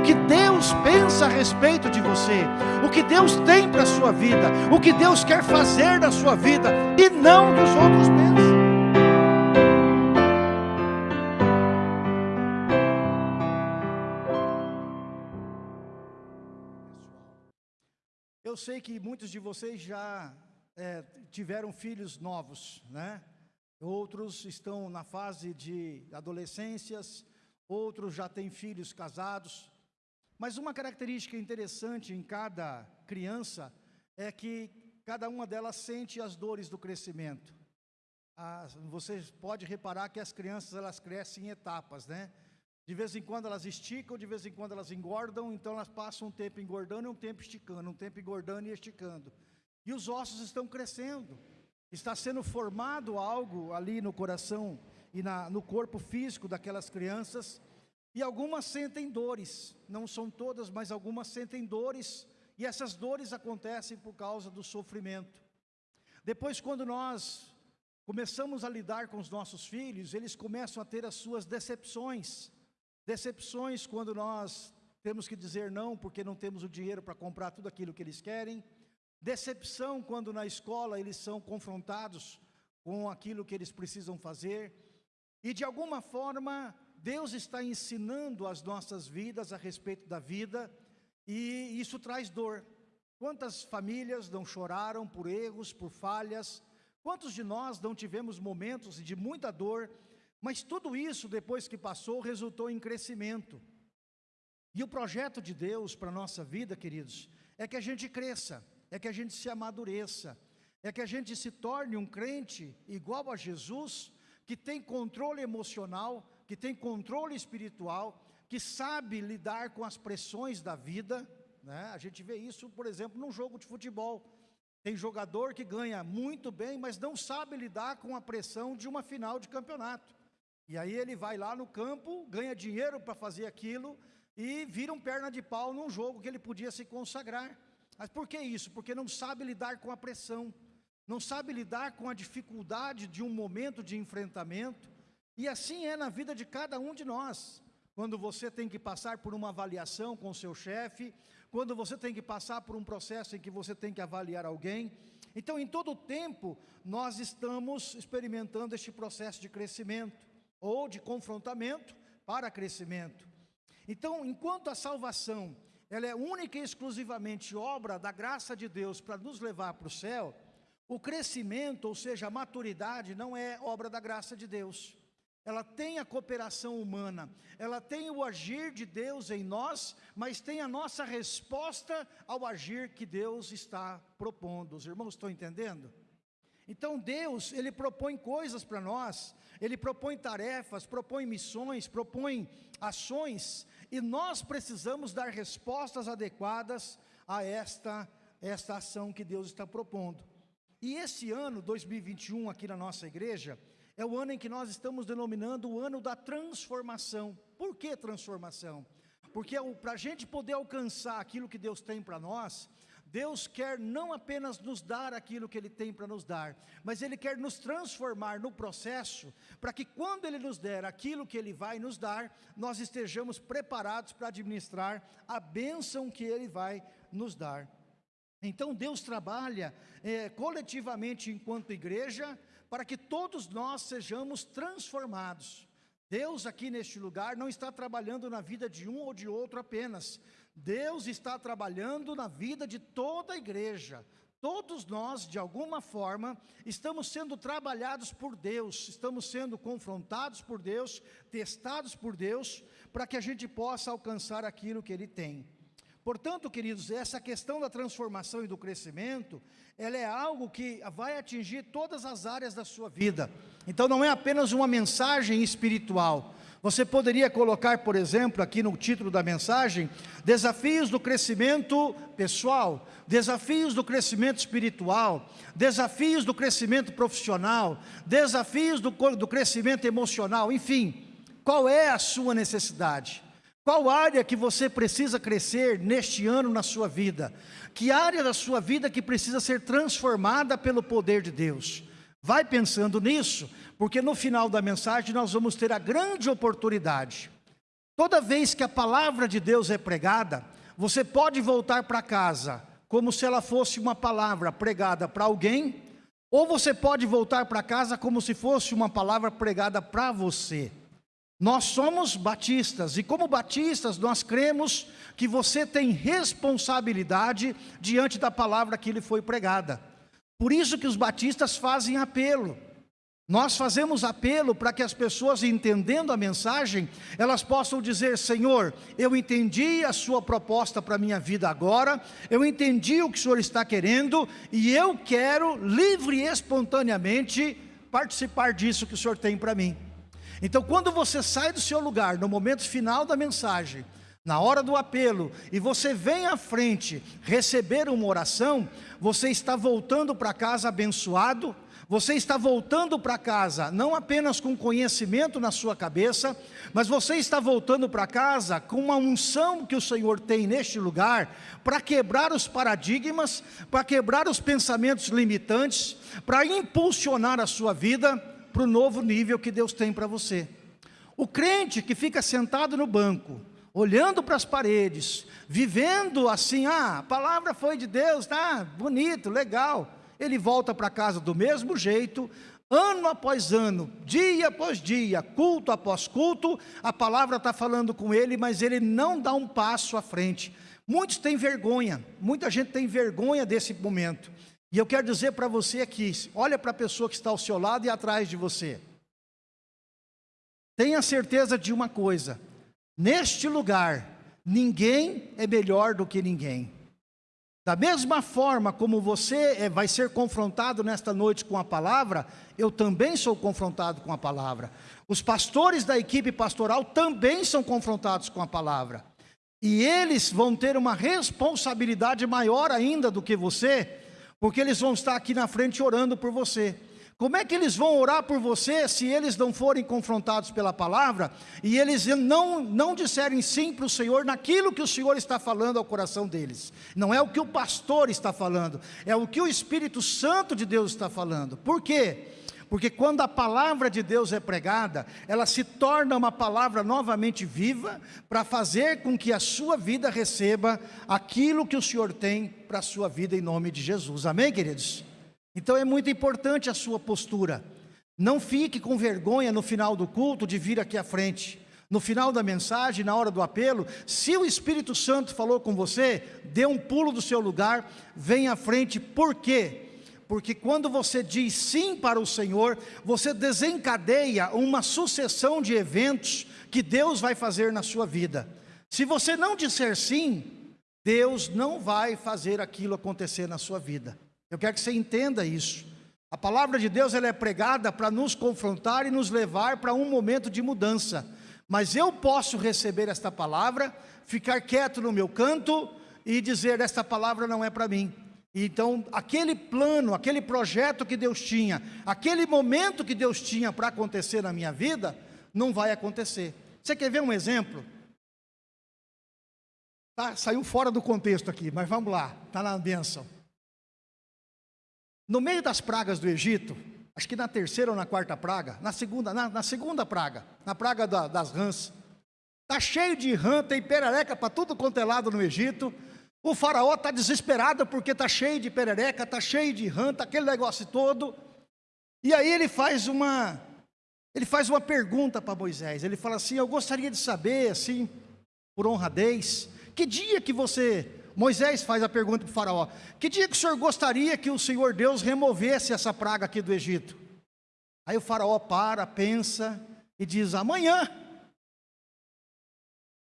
o que Deus pensa a respeito de você, o que Deus tem para a sua vida, o que Deus quer fazer na sua vida, e não dos outros pensam. Eu sei que muitos de vocês já é, tiveram filhos novos, né? Outros estão na fase de adolescências, outros já têm filhos casados. Mas uma característica interessante em cada criança é que cada uma delas sente as dores do crescimento. Ah, você pode reparar que as crianças elas crescem em etapas, né? De vez em quando elas esticam, de vez em quando elas engordam, então elas passam um tempo engordando e um tempo esticando, um tempo engordando e esticando. E os ossos estão crescendo, está sendo formado algo ali no coração e na, no corpo físico daquelas crianças, e algumas sentem dores, não são todas, mas algumas sentem dores, e essas dores acontecem por causa do sofrimento. Depois, quando nós começamos a lidar com os nossos filhos, eles começam a ter as suas decepções, Decepções quando nós temos que dizer não porque não temos o dinheiro para comprar tudo aquilo que eles querem. Decepção quando na escola eles são confrontados com aquilo que eles precisam fazer. E de alguma forma, Deus está ensinando as nossas vidas a respeito da vida e isso traz dor. Quantas famílias não choraram por erros, por falhas? Quantos de nós não tivemos momentos de muita dor mas tudo isso, depois que passou, resultou em crescimento. E o projeto de Deus para a nossa vida, queridos, é que a gente cresça, é que a gente se amadureça, é que a gente se torne um crente igual a Jesus, que tem controle emocional, que tem controle espiritual, que sabe lidar com as pressões da vida, né? a gente vê isso, por exemplo, num jogo de futebol, tem jogador que ganha muito bem, mas não sabe lidar com a pressão de uma final de campeonato. E aí ele vai lá no campo, ganha dinheiro para fazer aquilo e vira um perna de pau num jogo que ele podia se consagrar. Mas por que isso? Porque não sabe lidar com a pressão, não sabe lidar com a dificuldade de um momento de enfrentamento. E assim é na vida de cada um de nós. Quando você tem que passar por uma avaliação com seu chefe, quando você tem que passar por um processo em que você tem que avaliar alguém. Então, em todo o tempo, nós estamos experimentando este processo de crescimento ou de confrontamento para crescimento. Então, enquanto a salvação ela é única e exclusivamente obra da graça de Deus para nos levar para o céu, o crescimento, ou seja, a maturidade, não é obra da graça de Deus. Ela tem a cooperação humana, ela tem o agir de Deus em nós, mas tem a nossa resposta ao agir que Deus está propondo. Os irmãos estão entendendo? Então Deus, Ele propõe coisas para nós, Ele propõe tarefas, propõe missões, propõe ações, e nós precisamos dar respostas adequadas a esta, esta ação que Deus está propondo. E esse ano, 2021, aqui na nossa igreja, é o ano em que nós estamos denominando o ano da transformação. Por que transformação? Porque é para a gente poder alcançar aquilo que Deus tem para nós, Deus quer não apenas nos dar aquilo que Ele tem para nos dar, mas Ele quer nos transformar no processo, para que quando Ele nos der aquilo que Ele vai nos dar, nós estejamos preparados para administrar a bênção que Ele vai nos dar. Então Deus trabalha é, coletivamente enquanto igreja, para que todos nós sejamos transformados. Deus aqui neste lugar não está trabalhando na vida de um ou de outro apenas, Deus está trabalhando na vida de toda a igreja. Todos nós, de alguma forma, estamos sendo trabalhados por Deus, estamos sendo confrontados por Deus, testados por Deus, para que a gente possa alcançar aquilo que Ele tem. Portanto, queridos, essa questão da transformação e do crescimento, ela é algo que vai atingir todas as áreas da sua vida. Então não é apenas uma mensagem espiritual, você poderia colocar, por exemplo, aqui no título da mensagem, desafios do crescimento pessoal, desafios do crescimento espiritual, desafios do crescimento profissional, desafios do, do crescimento emocional, enfim, qual é a sua necessidade? Qual área que você precisa crescer neste ano na sua vida? Que área da sua vida que precisa ser transformada pelo poder de Deus? Vai pensando nisso, porque no final da mensagem nós vamos ter a grande oportunidade. Toda vez que a palavra de Deus é pregada, você pode voltar para casa como se ela fosse uma palavra pregada para alguém, ou você pode voltar para casa como se fosse uma palavra pregada para você. Nós somos batistas e, como batistas, nós cremos que você tem responsabilidade diante da palavra que lhe foi pregada. Por isso que os batistas fazem apelo. Nós fazemos apelo para que as pessoas, entendendo a mensagem, elas possam dizer: Senhor, eu entendi a Sua proposta para a minha vida agora, eu entendi o que o Senhor está querendo, e eu quero, livre e espontaneamente, participar disso que o Senhor tem para mim. Então, quando você sai do seu lugar, no momento final da mensagem, na hora do apelo, e você vem à frente receber uma oração, você está voltando para casa abençoado, você está voltando para casa não apenas com conhecimento na sua cabeça, mas você está voltando para casa com uma unção que o Senhor tem neste lugar para quebrar os paradigmas, para quebrar os pensamentos limitantes, para impulsionar a sua vida para o novo nível que Deus tem para você. O crente que fica sentado no banco, olhando para as paredes, vivendo assim, ah, a palavra foi de Deus, tá bonito, legal ele volta para casa do mesmo jeito, ano após ano, dia após dia, culto após culto, a palavra está falando com ele, mas ele não dá um passo à frente. Muitos têm vergonha, muita gente tem vergonha desse momento. E eu quero dizer para você aqui, olha para a pessoa que está ao seu lado e atrás de você. Tenha certeza de uma coisa, neste lugar, ninguém é melhor do que ninguém. Da mesma forma como você eh, vai ser confrontado nesta noite com a palavra, eu também sou confrontado com a palavra. Os pastores da equipe pastoral também são confrontados com a palavra. E eles vão ter uma responsabilidade maior ainda do que você, porque eles vão estar aqui na frente orando por você. Como é que eles vão orar por você se eles não forem confrontados pela palavra e eles não, não disserem sim para o Senhor naquilo que o Senhor está falando ao coração deles? Não é o que o pastor está falando, é o que o Espírito Santo de Deus está falando. Por quê? Porque quando a palavra de Deus é pregada, ela se torna uma palavra novamente viva para fazer com que a sua vida receba aquilo que o Senhor tem para a sua vida em nome de Jesus. Amém, queridos? Então é muito importante a sua postura. Não fique com vergonha no final do culto de vir aqui à frente. No final da mensagem, na hora do apelo, se o Espírito Santo falou com você, dê um pulo do seu lugar, venha à frente. Por quê? Porque quando você diz sim para o Senhor, você desencadeia uma sucessão de eventos que Deus vai fazer na sua vida. Se você não disser sim, Deus não vai fazer aquilo acontecer na sua vida. Eu quero que você entenda isso. A palavra de Deus ela é pregada para nos confrontar e nos levar para um momento de mudança. Mas eu posso receber esta palavra, ficar quieto no meu canto e dizer: esta palavra não é para mim. Então, aquele plano, aquele projeto que Deus tinha, aquele momento que Deus tinha para acontecer na minha vida, não vai acontecer. Você quer ver um exemplo? Tá, saiu fora do contexto aqui, mas vamos lá, está na bênção. No meio das pragas do Egito, acho que na terceira ou na quarta praga, na segunda, na, na segunda praga, na praga da, das rãs, está cheio de rã, tem perereca para tudo quanto é lado no Egito, o faraó está desesperado porque está cheio de perereca, está cheio de rã, aquele negócio todo, e aí ele faz uma, ele faz uma pergunta para Moisés, ele fala assim, eu gostaria de saber, assim, por honradez, que dia que você Moisés faz a pergunta para o faraó, que dia que o senhor gostaria que o Senhor Deus removesse essa praga aqui do Egito? Aí o faraó para, pensa e diz, amanhã.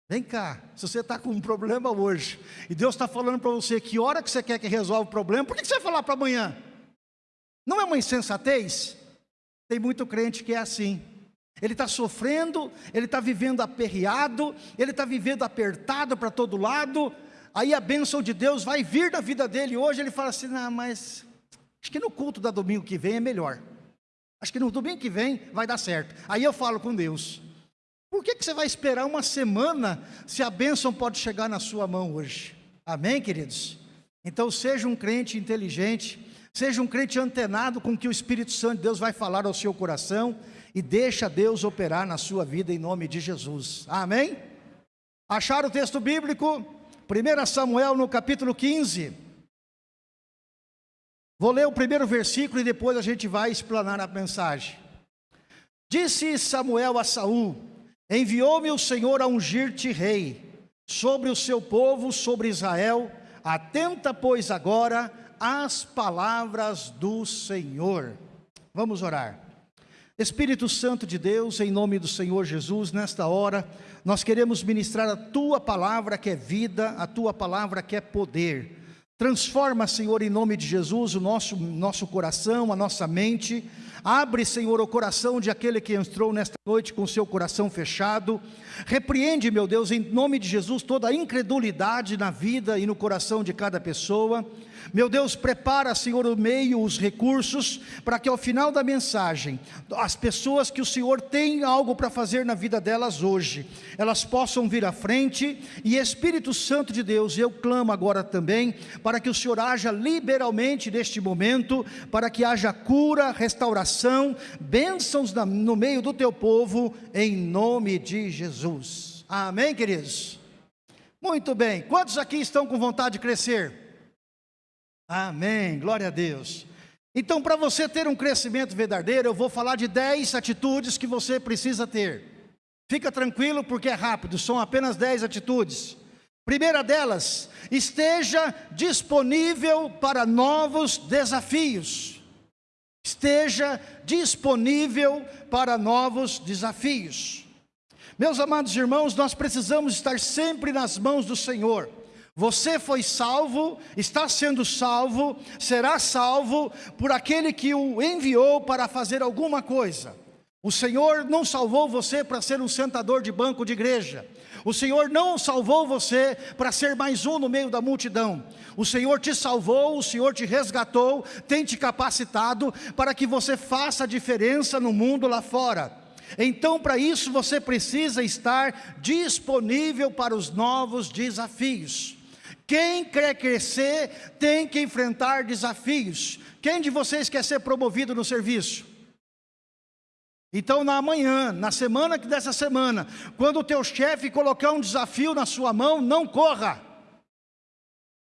Vem cá, se você está com um problema hoje, e Deus está falando para você que hora que você quer que resolva o problema, por que você vai falar para amanhã? Não é uma insensatez? Tem muito crente que é assim. Ele está sofrendo, ele está vivendo aperreado, ele está vivendo apertado para todo lado, aí a bênção de Deus vai vir na vida dele. Hoje ele fala assim: não, mas acho que no culto da domingo que vem é melhor. Acho que no domingo que vem vai dar certo. Aí eu falo com Deus: por que, que você vai esperar uma semana se a bênção pode chegar na sua mão hoje? Amém, queridos? Então seja um crente inteligente, seja um crente antenado com que o Espírito Santo de Deus vai falar ao seu coração e deixa Deus operar na sua vida em nome de Jesus. Amém? Acharam o texto bíblico? 1 Samuel no capítulo 15. Vou ler o primeiro versículo e depois a gente vai explanar a mensagem. Disse Samuel a Saul: Enviou-me o Senhor a ungir-te rei sobre o seu povo, sobre Israel. Atenta, pois, agora às palavras do Senhor. Vamos orar. Espírito Santo de Deus, em nome do Senhor Jesus, nesta hora, nós queremos ministrar a tua palavra que é vida, a tua palavra que é poder. Transforma, Senhor, em nome de Jesus, o nosso, nosso coração, a nossa mente. Abre, Senhor, o coração de aquele que entrou nesta noite com seu coração fechado. Repreende, meu Deus, em nome de Jesus, toda a incredulidade na vida e no coração de cada pessoa. Meu Deus, prepara, Senhor, o meio, os recursos, para que ao final da mensagem, as pessoas que o Senhor tem algo para fazer na vida delas hoje, elas possam vir à frente, e Espírito Santo de Deus, eu clamo agora também, para que o Senhor haja liberalmente neste momento, para que haja cura, restauração, bênçãos no meio do teu povo, em nome de Jesus. Amém, queridos? Muito bem, quantos aqui estão com vontade de crescer? Amém, glória a Deus. Então, para você ter um crescimento verdadeiro, eu vou falar de 10 atitudes que você precisa ter. Fica tranquilo, porque é rápido, são apenas 10 atitudes. Primeira delas, esteja disponível para novos desafios. Esteja disponível para novos desafios. Meus amados irmãos, nós precisamos estar sempre nas mãos do Senhor. Você foi salvo, está sendo salvo, será salvo por aquele que o enviou para fazer alguma coisa. O Senhor não salvou você para ser um sentador de banco de igreja. O Senhor não salvou você para ser mais um no meio da multidão. O Senhor te salvou, o Senhor te resgatou, tem te capacitado para que você faça a diferença no mundo lá fora. Então, para isso, você precisa estar disponível para os novos desafios. Quem quer crescer tem que enfrentar desafios. Quem de vocês quer ser promovido no serviço? Então, na manhã, na semana dessa semana, quando o teu chefe colocar um desafio na sua mão, não corra.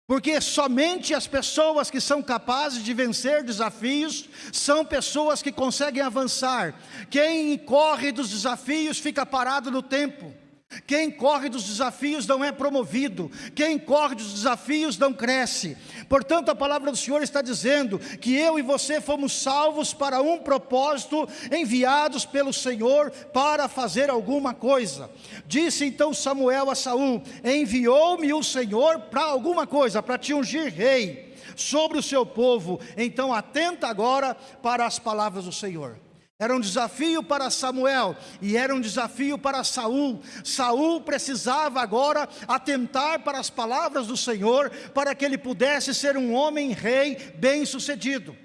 Porque somente as pessoas que são capazes de vencer desafios são pessoas que conseguem avançar. Quem corre dos desafios fica parado no tempo. Quem corre dos desafios não é promovido, quem corre dos desafios não cresce. Portanto, a palavra do Senhor está dizendo que eu e você fomos salvos para um propósito, enviados pelo Senhor para fazer alguma coisa. Disse então Samuel a Saul: Enviou-me o Senhor para alguma coisa, para te ungir rei sobre o seu povo. Então, atenta agora para as palavras do Senhor. Era um desafio para Samuel e era um desafio para Saul. Saul precisava agora atentar para as palavras do Senhor para que ele pudesse ser um homem rei bem-sucedido.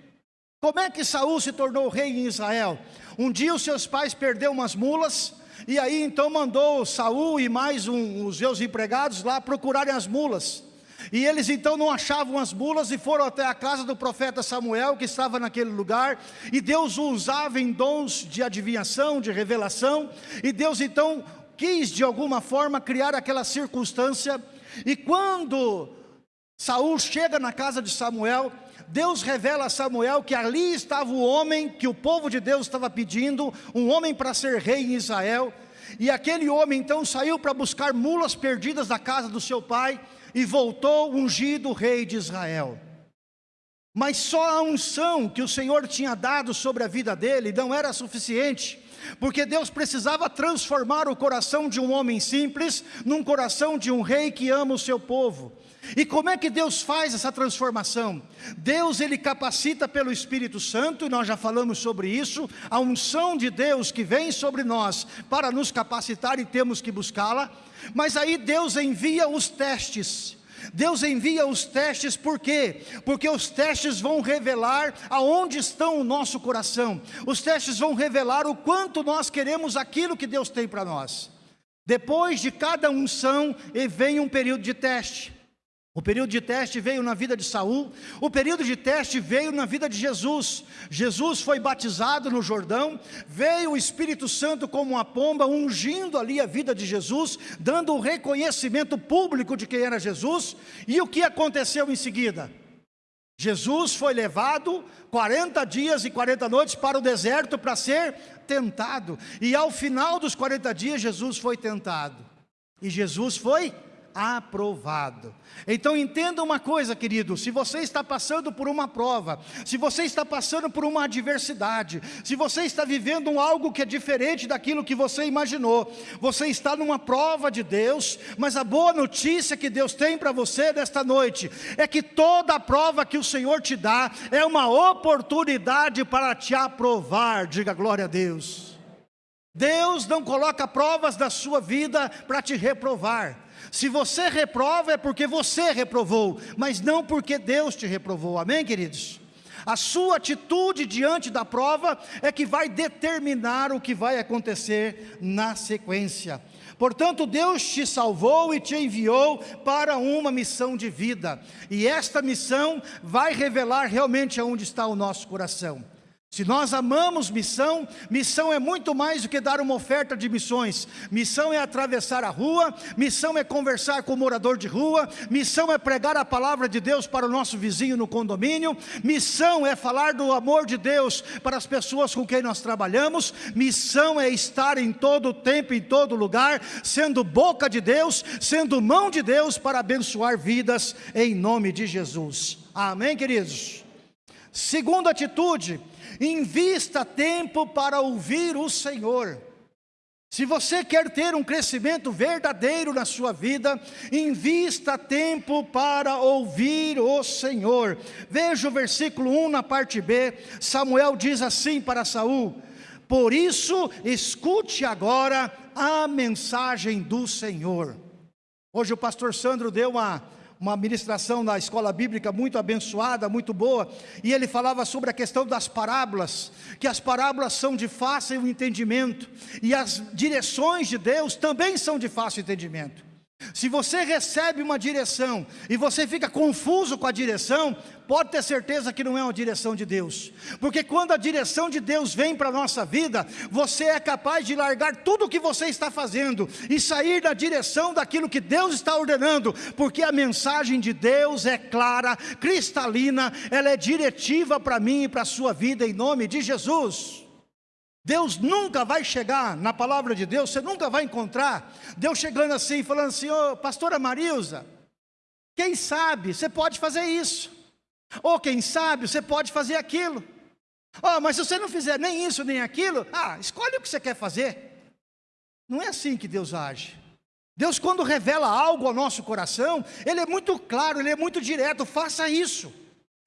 Como é que Saul se tornou rei em Israel? Um dia os seus pais perderam umas mulas e aí então mandou Saul e mais um, os seus empregados lá procurarem as mulas. E eles então não achavam as mulas e foram até a casa do profeta Samuel, que estava naquele lugar, e Deus o usava em dons de adivinhação, de revelação, e Deus então quis de alguma forma criar aquela circunstância, e quando Saul chega na casa de Samuel, Deus revela a Samuel que ali estava o homem que o povo de Deus estava pedindo, um homem para ser rei em Israel, e aquele homem então saiu para buscar mulas perdidas da casa do seu pai, e voltou ungido rei de Israel. Mas só a unção que o Senhor tinha dado sobre a vida dele não era suficiente, porque Deus precisava transformar o coração de um homem simples num coração de um rei que ama o seu povo. E como é que Deus faz essa transformação? Deus ele capacita pelo Espírito Santo, e nós já falamos sobre isso, a unção de Deus que vem sobre nós para nos capacitar e temos que buscá-la. Mas aí Deus envia os testes. Deus envia os testes por quê? Porque os testes vão revelar aonde estão o nosso coração. Os testes vão revelar o quanto nós queremos aquilo que Deus tem para nós. Depois de cada unção, vem um período de teste. O período de teste veio na vida de Saul, o período de teste veio na vida de Jesus. Jesus foi batizado no Jordão, veio o Espírito Santo como uma pomba, ungindo ali a vida de Jesus, dando o um reconhecimento público de quem era Jesus. E o que aconteceu em seguida? Jesus foi levado 40 dias e 40 noites para o deserto para ser tentado. E ao final dos 40 dias, Jesus foi tentado. E Jesus foi aprovado. Então entenda uma coisa, querido: se você está passando por uma prova, se você está passando por uma adversidade, se você está vivendo algo que é diferente daquilo que você imaginou, você está numa prova de Deus, mas a boa notícia que Deus tem para você nesta noite é que toda a prova que o Senhor te dá é uma oportunidade para te aprovar. Diga glória a Deus. Deus não coloca provas da sua vida para te reprovar. Se você reprova é porque você reprovou, mas não porque Deus te reprovou. Amém, queridos? A sua atitude diante da prova é que vai determinar o que vai acontecer na sequência. Portanto, Deus te salvou e te enviou para uma missão de vida. E esta missão vai revelar realmente aonde está o nosso coração. Se nós amamos missão, missão é muito mais do que dar uma oferta de missões. Missão é atravessar a rua, missão é conversar com o morador de rua, missão é pregar a palavra de Deus para o nosso vizinho no condomínio, missão é falar do amor de Deus para as pessoas com quem nós trabalhamos, missão é estar em todo tempo, em todo lugar, sendo boca de Deus, sendo mão de Deus para abençoar vidas em nome de Jesus. Amém, queridos? Segunda atitude, invista tempo para ouvir o Senhor. Se você quer ter um crescimento verdadeiro na sua vida, invista tempo para ouvir o Senhor. Veja o versículo 1 na parte B. Samuel diz assim para Saul: Por isso, escute agora a mensagem do Senhor. Hoje o pastor Sandro deu uma uma ministração na escola bíblica muito abençoada, muito boa, e ele falava sobre a questão das parábolas, que as parábolas são de fácil entendimento, e as direções de Deus também são de fácil entendimento. Se você recebe uma direção e você fica confuso com a direção, pode ter certeza que não é uma direção de Deus. Porque quando a direção de Deus vem para a nossa vida, você é capaz de largar tudo o que você está fazendo e sair da direção daquilo que Deus está ordenando, porque a mensagem de Deus é clara, cristalina, ela é diretiva para mim e para a sua vida em nome de Jesus. Deus nunca vai chegar na palavra de Deus, você nunca vai encontrar Deus chegando assim, falando assim, oh, pastora Marilza, quem sabe você pode fazer isso, ou quem sabe você pode fazer aquilo, oh, mas se você não fizer nem isso nem aquilo, ah, escolhe o que você quer fazer. Não é assim que Deus age. Deus, quando revela algo ao nosso coração, Ele é muito claro, Ele é muito direto, faça isso.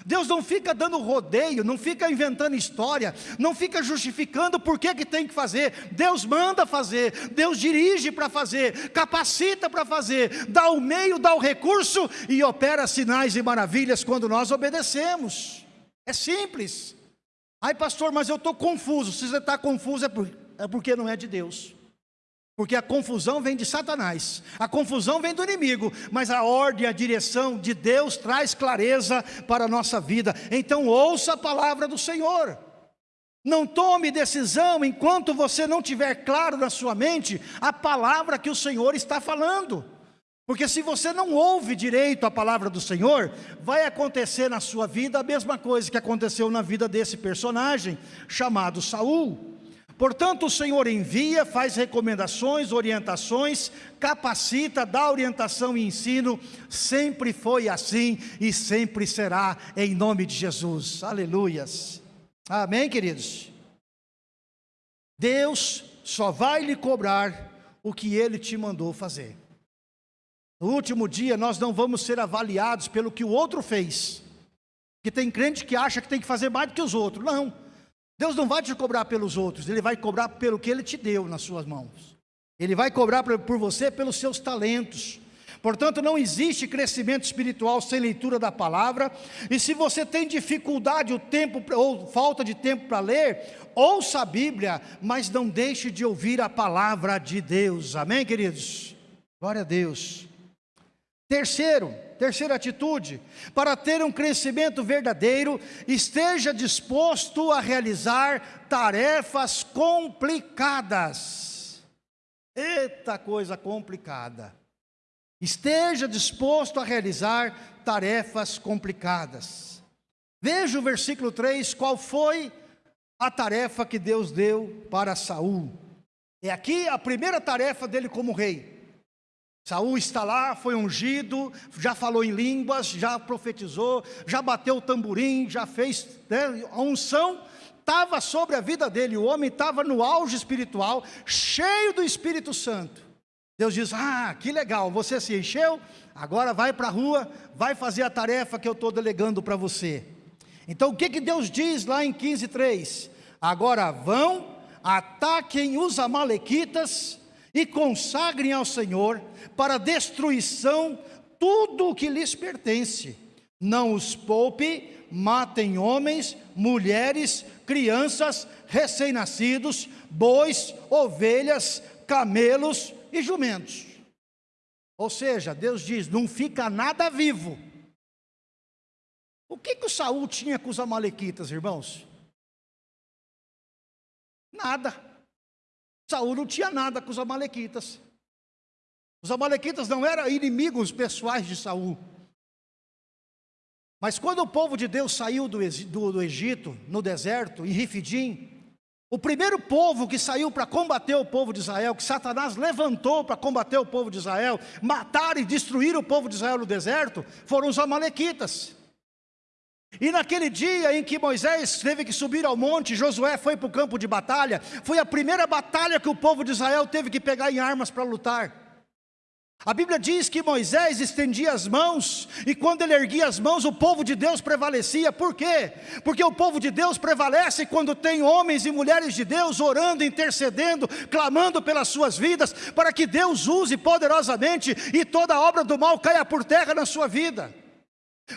Deus não fica dando rodeio, não fica inventando história, não fica justificando por que, que tem que fazer. Deus manda fazer, Deus dirige para fazer, capacita para fazer, dá o meio, dá o recurso e opera sinais e maravilhas quando nós obedecemos. É simples. Ai, pastor, mas eu estou confuso. Se você está confuso, é, por, é porque não é de Deus. Porque a confusão vem de Satanás, a confusão vem do inimigo, mas a ordem, a direção de Deus traz clareza para a nossa vida. Então ouça a palavra do Senhor. Não tome decisão enquanto você não tiver claro na sua mente a palavra que o Senhor está falando. Porque se você não ouve direito a palavra do Senhor, vai acontecer na sua vida a mesma coisa que aconteceu na vida desse personagem chamado Saul. Portanto, o Senhor envia, faz recomendações, orientações, capacita, dá orientação e ensino, sempre foi assim e sempre será, em nome de Jesus. Aleluias. Amém, queridos? Deus só vai lhe cobrar o que Ele te mandou fazer. No último dia, nós não vamos ser avaliados pelo que o outro fez. Que tem crente que acha que tem que fazer mais do que os outros. Não. Deus não vai te cobrar pelos outros, Ele vai cobrar pelo que Ele te deu nas suas mãos. Ele vai cobrar por você pelos seus talentos. Portanto, não existe crescimento espiritual sem leitura da palavra. E se você tem dificuldade o tempo ou falta de tempo para ler, ouça a Bíblia, mas não deixe de ouvir a palavra de Deus. Amém, queridos? Glória a Deus. Terceiro, terceira atitude, para ter um crescimento verdadeiro, esteja disposto a realizar tarefas complicadas. Eita coisa complicada. Esteja disposto a realizar tarefas complicadas. Veja o versículo 3, qual foi a tarefa que Deus deu para Saul. É aqui a primeira tarefa dele como rei. Saul está lá, foi ungido, já falou em línguas, já profetizou, já bateu o tamborim, já fez né, a unção estava sobre a vida dele, o homem estava no auge espiritual, cheio do Espírito Santo. Deus diz: Ah, que legal, você se encheu, agora vai para a rua, vai fazer a tarefa que eu estou delegando para você. Então o que, que Deus diz lá em 15,3? Agora vão, ataquem os Amalequitas e consagrem ao Senhor para destruição tudo o que lhes pertence. Não os poupe, matem homens, mulheres, crianças, recém-nascidos, bois, ovelhas, camelos e jumentos. Ou seja, Deus diz: não fica nada vivo. O que, que o Saul tinha com os amalequitas, irmãos? Nada. Saul não tinha nada com os amalequitas. Os amalequitas não eram inimigos pessoais de Saul. Mas quando o povo de Deus saiu do, do, do Egito, no deserto, em Rifidim, o primeiro povo que saiu para combater o povo de Israel, que Satanás levantou para combater o povo de Israel, matar e destruir o povo de Israel no deserto, foram os amalequitas. E naquele dia em que Moisés teve que subir ao monte, Josué foi para o campo de batalha, foi a primeira batalha que o povo de Israel teve que pegar em armas para lutar. A Bíblia diz que Moisés estendia as mãos, e quando ele erguia as mãos, o povo de Deus prevalecia. Por quê? Porque o povo de Deus prevalece quando tem homens e mulheres de Deus orando, intercedendo, clamando pelas suas vidas, para que Deus use poderosamente e toda obra do mal caia por terra na sua vida.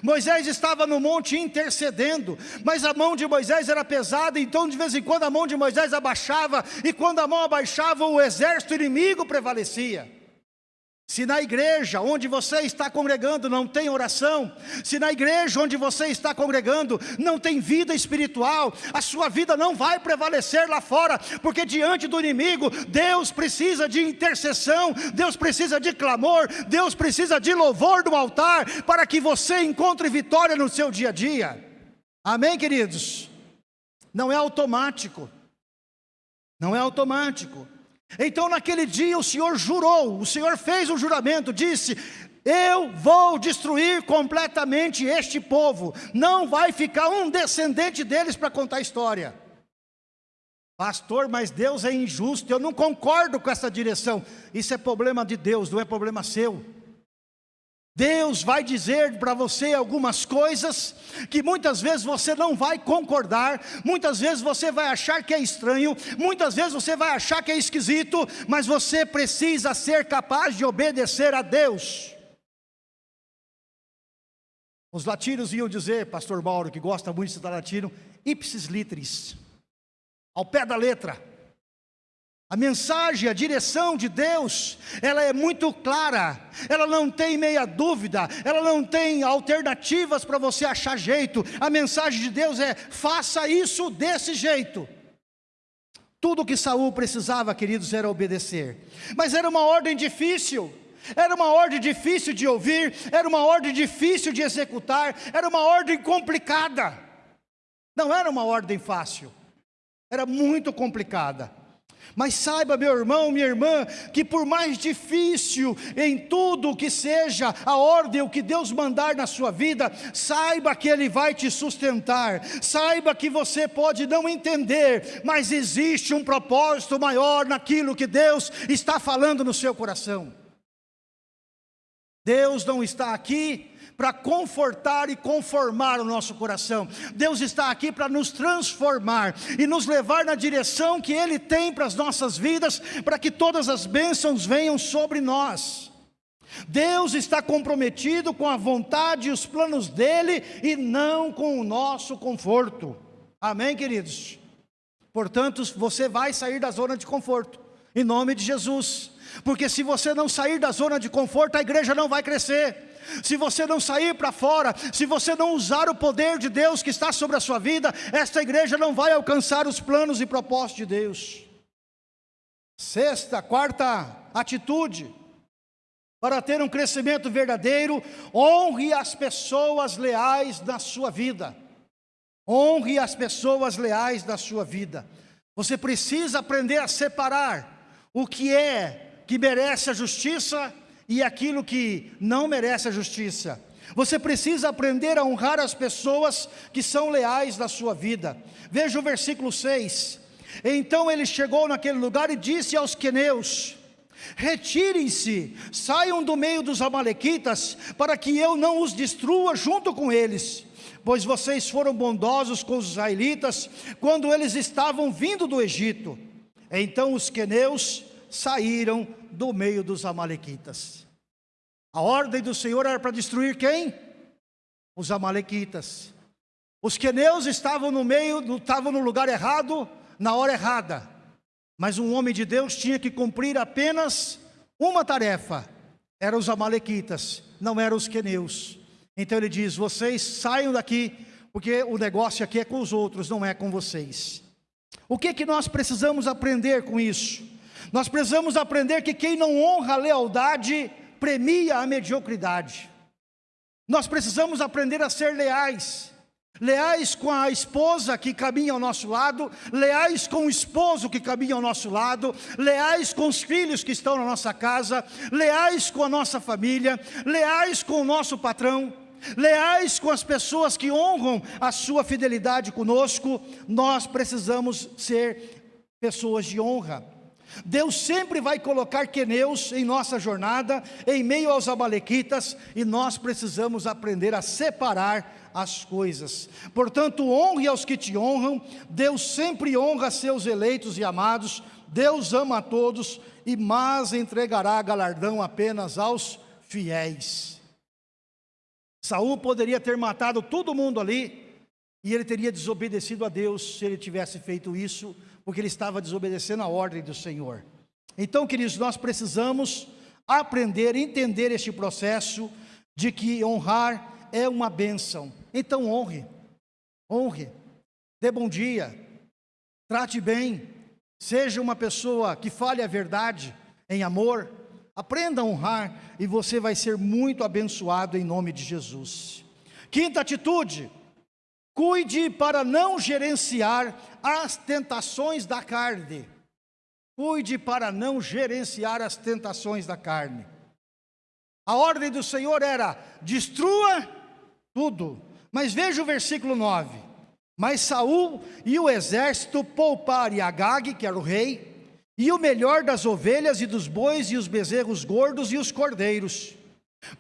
Moisés estava no monte intercedendo, mas a mão de Moisés era pesada, então de vez em quando a mão de Moisés abaixava, e quando a mão abaixava, o exército inimigo prevalecia. Se na igreja onde você está congregando não tem oração, se na igreja onde você está congregando não tem vida espiritual, a sua vida não vai prevalecer lá fora, porque diante do inimigo, Deus precisa de intercessão, Deus precisa de clamor, Deus precisa de louvor do altar, para que você encontre vitória no seu dia a dia. Amém, queridos? Não é automático, não é automático. Então naquele dia o Senhor jurou, o Senhor fez um juramento, disse: eu vou destruir completamente este povo, não vai ficar um descendente deles para contar a história. Pastor, mas Deus é injusto, eu não concordo com essa direção. Isso é problema de Deus, não é problema seu. Deus vai dizer para você algumas coisas que muitas vezes você não vai concordar, muitas vezes você vai achar que é estranho, muitas vezes você vai achar que é esquisito, mas você precisa ser capaz de obedecer a Deus. Os latinos iam dizer, pastor Mauro, que gosta muito de citar latino, ipsis literis, ao pé da letra. A mensagem, a direção de Deus, ela é muito clara, ela não tem meia dúvida, ela não tem alternativas para você achar jeito. A mensagem de Deus é: faça isso desse jeito. Tudo que Saul precisava, queridos, era obedecer. Mas era uma ordem difícil. Era uma ordem difícil de ouvir, era uma ordem difícil de executar, era uma ordem complicada. Não era uma ordem fácil. Era muito complicada. Mas saiba, meu irmão, minha irmã, que por mais difícil em tudo que seja a ordem, o que Deus mandar na sua vida, saiba que Ele vai te sustentar, saiba que você pode não entender, mas existe um propósito maior naquilo que Deus está falando no seu coração. Deus não está aqui para confortar e conformar o nosso coração. Deus está aqui para nos transformar e nos levar na direção que Ele tem para as nossas vidas, para que todas as bênçãos venham sobre nós. Deus está comprometido com a vontade e os planos dEle e não com o nosso conforto. Amém, queridos? Portanto, você vai sair da zona de conforto, em nome de Jesus. Porque se você não sair da zona de conforto, a igreja não vai crescer. se você não sair para fora, se você não usar o poder de Deus que está sobre a sua vida, esta igreja não vai alcançar os planos e propósitos de Deus. Sexta, quarta atitude, para ter um crescimento verdadeiro, honre as pessoas leais na sua vida. Honre as pessoas leais da sua vida. Você precisa aprender a separar o que é que merece a justiça e aquilo que não merece a justiça. Você precisa aprender a honrar as pessoas que são leais na sua vida. Veja o versículo 6. Então ele chegou naquele lugar e disse aos queneus: Retirem-se, saiam do meio dos amalequitas, para que eu não os destrua junto com eles. Pois vocês foram bondosos com os israelitas quando eles estavam vindo do Egito. Então os queneus saíram do meio dos amalequitas. A ordem do Senhor era para destruir quem? Os amalequitas. Os queneus estavam no meio, estavam no lugar errado, na hora errada. Mas um homem de Deus tinha que cumprir apenas uma tarefa. Eram os amalequitas, não eram os queneus. Então ele diz: vocês saiam daqui, porque o negócio aqui é com os outros, não é com vocês. O que que nós precisamos aprender com isso? Nós precisamos aprender que quem não honra a lealdade premia a mediocridade. Nós precisamos aprender a ser leais leais com a esposa que caminha ao nosso lado, leais com o esposo que caminha ao nosso lado, leais com os filhos que estão na nossa casa, leais com a nossa família, leais com o nosso patrão, leais com as pessoas que honram a sua fidelidade conosco, nós precisamos ser pessoas de honra. Deus sempre vai colocar queneus em nossa jornada, em meio aos amalequitas, e nós precisamos aprender a separar as coisas. Portanto, honre aos que te honram, Deus sempre honra seus eleitos e amados, Deus ama a todos, e mas entregará galardão apenas aos fiéis. Saul poderia ter matado todo mundo ali, e ele teria desobedecido a Deus se ele tivesse feito isso, porque ele estava desobedecendo a ordem do Senhor. Então, queridos, nós precisamos aprender, entender este processo de que honrar é uma bênção. Então honre, honre, dê bom dia, trate bem, seja uma pessoa que fale a verdade em amor, aprenda a honrar e você vai ser muito abençoado em nome de Jesus. Quinta atitude, cuide para não gerenciar as tentações da carne. Cuide para não gerenciar as tentações da carne. A ordem do Senhor era: destrua tudo. Mas veja o versículo 9. Mas Saul e o exército pouparam Agag, que era o rei, e o melhor das ovelhas e dos bois e os bezerros gordos e os cordeiros.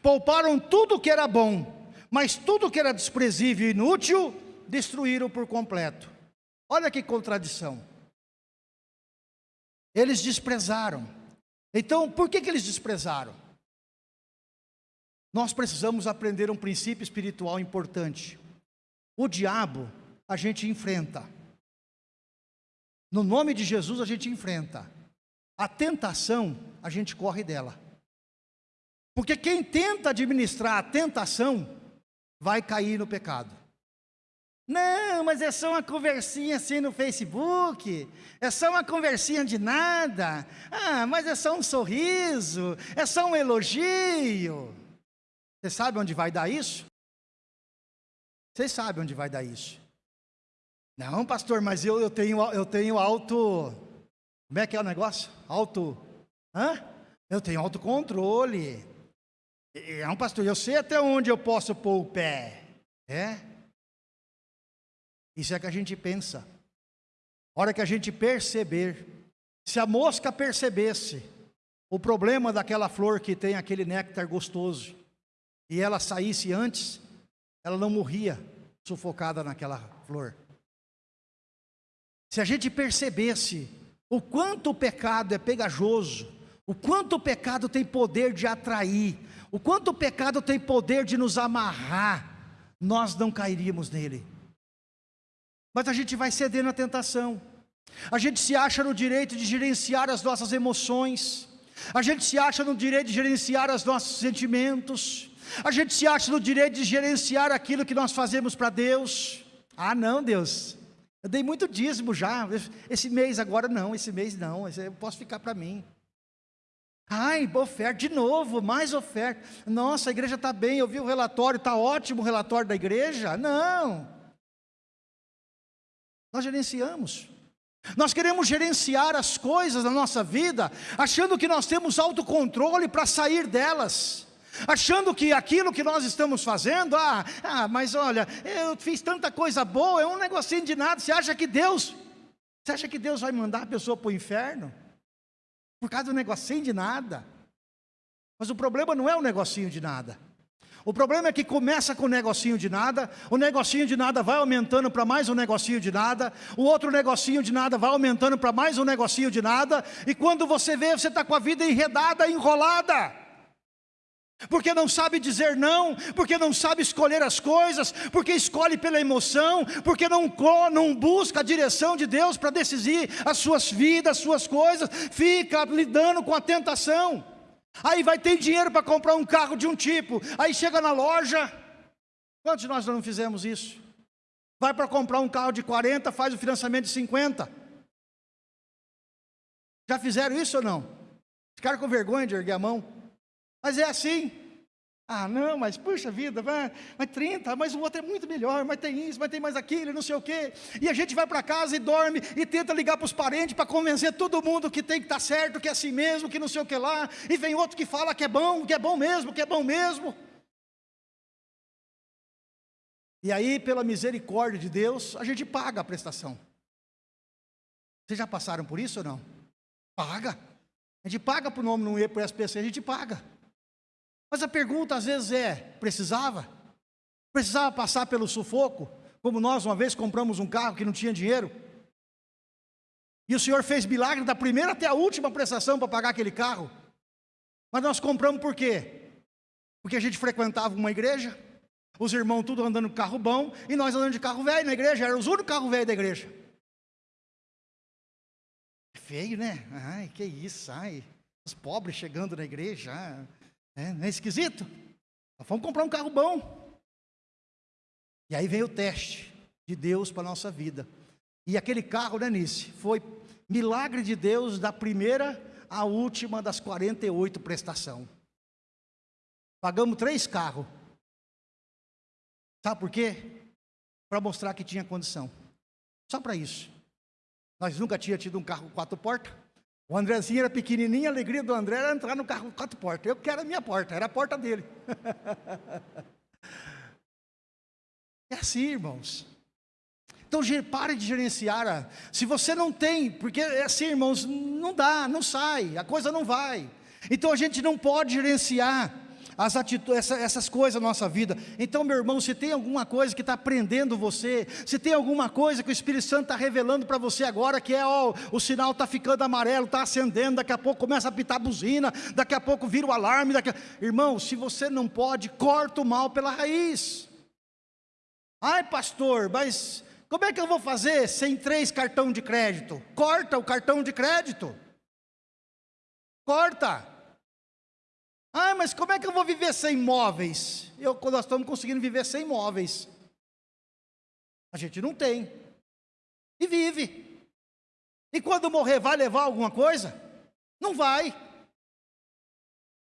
Pouparam tudo que era bom, mas tudo que era desprezível e inútil, destruíram por completo. Olha que contradição. Eles desprezaram. Então, por que, que eles desprezaram? Nós precisamos aprender um princípio espiritual importante. O diabo a gente enfrenta. No nome de Jesus a gente enfrenta. A tentação, a gente corre dela. Porque quem tenta administrar a tentação, vai cair no pecado. Não, mas é só uma conversinha assim no Facebook, é só uma conversinha de nada. Ah, mas é só um sorriso, é só um elogio. Você sabe onde vai dar isso? Vocês sabem onde vai dar isso? Não, pastor, mas eu, eu, tenho, eu tenho alto. Como é que é o negócio? Alto. Hã? Eu tenho autocontrole. É um pastor, eu sei até onde eu posso pôr o pé. É? Isso é que a gente pensa. A hora que a gente perceber, se a mosca percebesse o problema daquela flor que tem aquele néctar gostoso, e ela saísse antes, ela não morria sufocada naquela flor. Se a gente percebesse o quanto o pecado é pegajoso, o quanto o pecado tem poder de atrair, o quanto o pecado tem poder de nos amarrar, nós não cairíamos nele. Mas a gente vai ceder na tentação, a gente se acha no direito de gerenciar as nossas emoções, a gente se acha no direito de gerenciar os nossos sentimentos, A gente se acha no direito de gerenciar aquilo que nós fazemos para Deus. Ah, não, Deus. Eu dei muito dízimo já. Esse mês agora não, esse mês não. Eu posso ficar para mim. Ai, oferta, de novo, mais oferta. Nossa, a igreja está bem, eu vi o relatório, está ótimo o relatório da igreja. Não. Nós gerenciamos. Nós queremos gerenciar as coisas na nossa vida, achando que nós temos autocontrole para sair delas. Achando que aquilo que nós estamos fazendo, ah, ah, mas olha, eu fiz tanta coisa boa, é um negocinho de nada. Você acha que Deus, você acha que Deus vai mandar a pessoa para o inferno? Por causa do negocinho de nada. Mas o problema não é o negocinho de nada. O problema é que começa com o negocinho de nada, o negocinho de nada vai aumentando para mais um negocinho de nada, o outro negocinho de nada vai aumentando para mais um negocinho de nada, e quando você vê, você está com a vida enredada, enrolada. Porque não sabe dizer não, porque não sabe escolher as coisas, porque escolhe pela emoção, porque não, não busca a direção de Deus para decidir as suas vidas, as suas coisas, fica lidando com a tentação. Aí vai ter dinheiro para comprar um carro de um tipo, aí chega na loja, quantos de nós não fizemos isso? Vai para comprar um carro de 40, faz o financiamento de 50. Já fizeram isso ou não? Ficaram com vergonha de erguer a mão? Mas é assim. Ah, não, mas puxa vida, vai, mas 30, mas o outro é muito melhor, mas tem isso, mas tem mais aquilo, não sei o quê. E a gente vai para casa e dorme e tenta ligar para os parentes para convencer todo mundo que tem que estar tá certo, que é assim mesmo, que não sei o que lá. E vem outro que fala que é bom, que é bom mesmo, que é bom mesmo. E aí, pela misericórdia de Deus, a gente paga a prestação. Vocês já passaram por isso ou não? Paga. A gente paga o nome no E, para o SPC, a gente paga. Mas a pergunta às vezes é: precisava? Precisava passar pelo sufoco? Como nós uma vez compramos um carro que não tinha dinheiro? E o Senhor fez milagre da primeira até a última prestação para pagar aquele carro. Mas nós compramos por quê? Porque a gente frequentava uma igreja, os irmãos tudo andando de carro bom, e nós andando de carro velho na igreja, era os únicos carros velhos da igreja. É feio, né? Ai, que isso, ai, os pobres chegando na igreja. Ai. É, não é esquisito? Nós fomos comprar um carro bom. E aí veio o teste de Deus para a nossa vida. E aquele carro, né, Nice, foi milagre de Deus da primeira à última das 48 prestação. Pagamos três carros. Sabe por quê? Para mostrar que tinha condição. Só para isso. Nós nunca tínhamos tido um carro quatro portas. O Andrezinho era pequenininho, a alegria do André era entrar no carro quatro portas. Eu quero a minha porta, era a porta dele. é assim, irmãos. Então, pare de gerenciar. Se você não tem, porque é assim, irmãos, não dá, não sai, a coisa não vai. Então, a gente não pode gerenciar as atitudes, essa, essas coisas na nossa vida. Então, meu irmão, se tem alguma coisa que está prendendo você, se tem alguma coisa que o Espírito Santo está revelando para você agora, que é, ó, o sinal está ficando amarelo, está acendendo, daqui a pouco começa a pitar a buzina, daqui a pouco vira o alarme. Daqui a... Irmão, se você não pode, corta o mal pela raiz. Ai, pastor, mas como é que eu vou fazer sem três cartão de crédito? Corta o cartão de crédito. Corta. Ah, mas como é que eu vou viver sem móveis? Eu, nós estamos conseguindo viver sem móveis. A gente não tem. E vive. E quando morrer, vai levar alguma coisa? Não vai.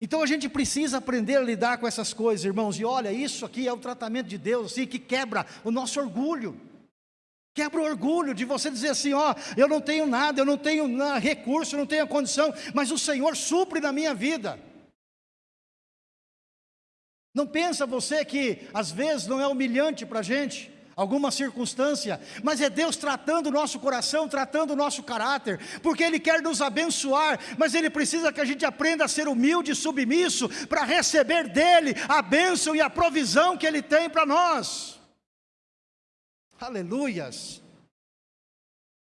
Então a gente precisa aprender a lidar com essas coisas, irmãos. E olha, isso aqui é o tratamento de Deus, assim, que quebra o nosso orgulho. Quebra o orgulho de você dizer assim: ó, eu não tenho nada, eu não tenho recurso, eu não tenho condição, mas o Senhor supre na minha vida. Não pensa você que às vezes não é humilhante para a gente, alguma circunstância, mas é Deus tratando o nosso coração, tratando o nosso caráter, porque Ele quer nos abençoar, mas Ele precisa que a gente aprenda a ser humilde e submisso para receber dEle a bênção e a provisão que Ele tem para nós. Aleluias!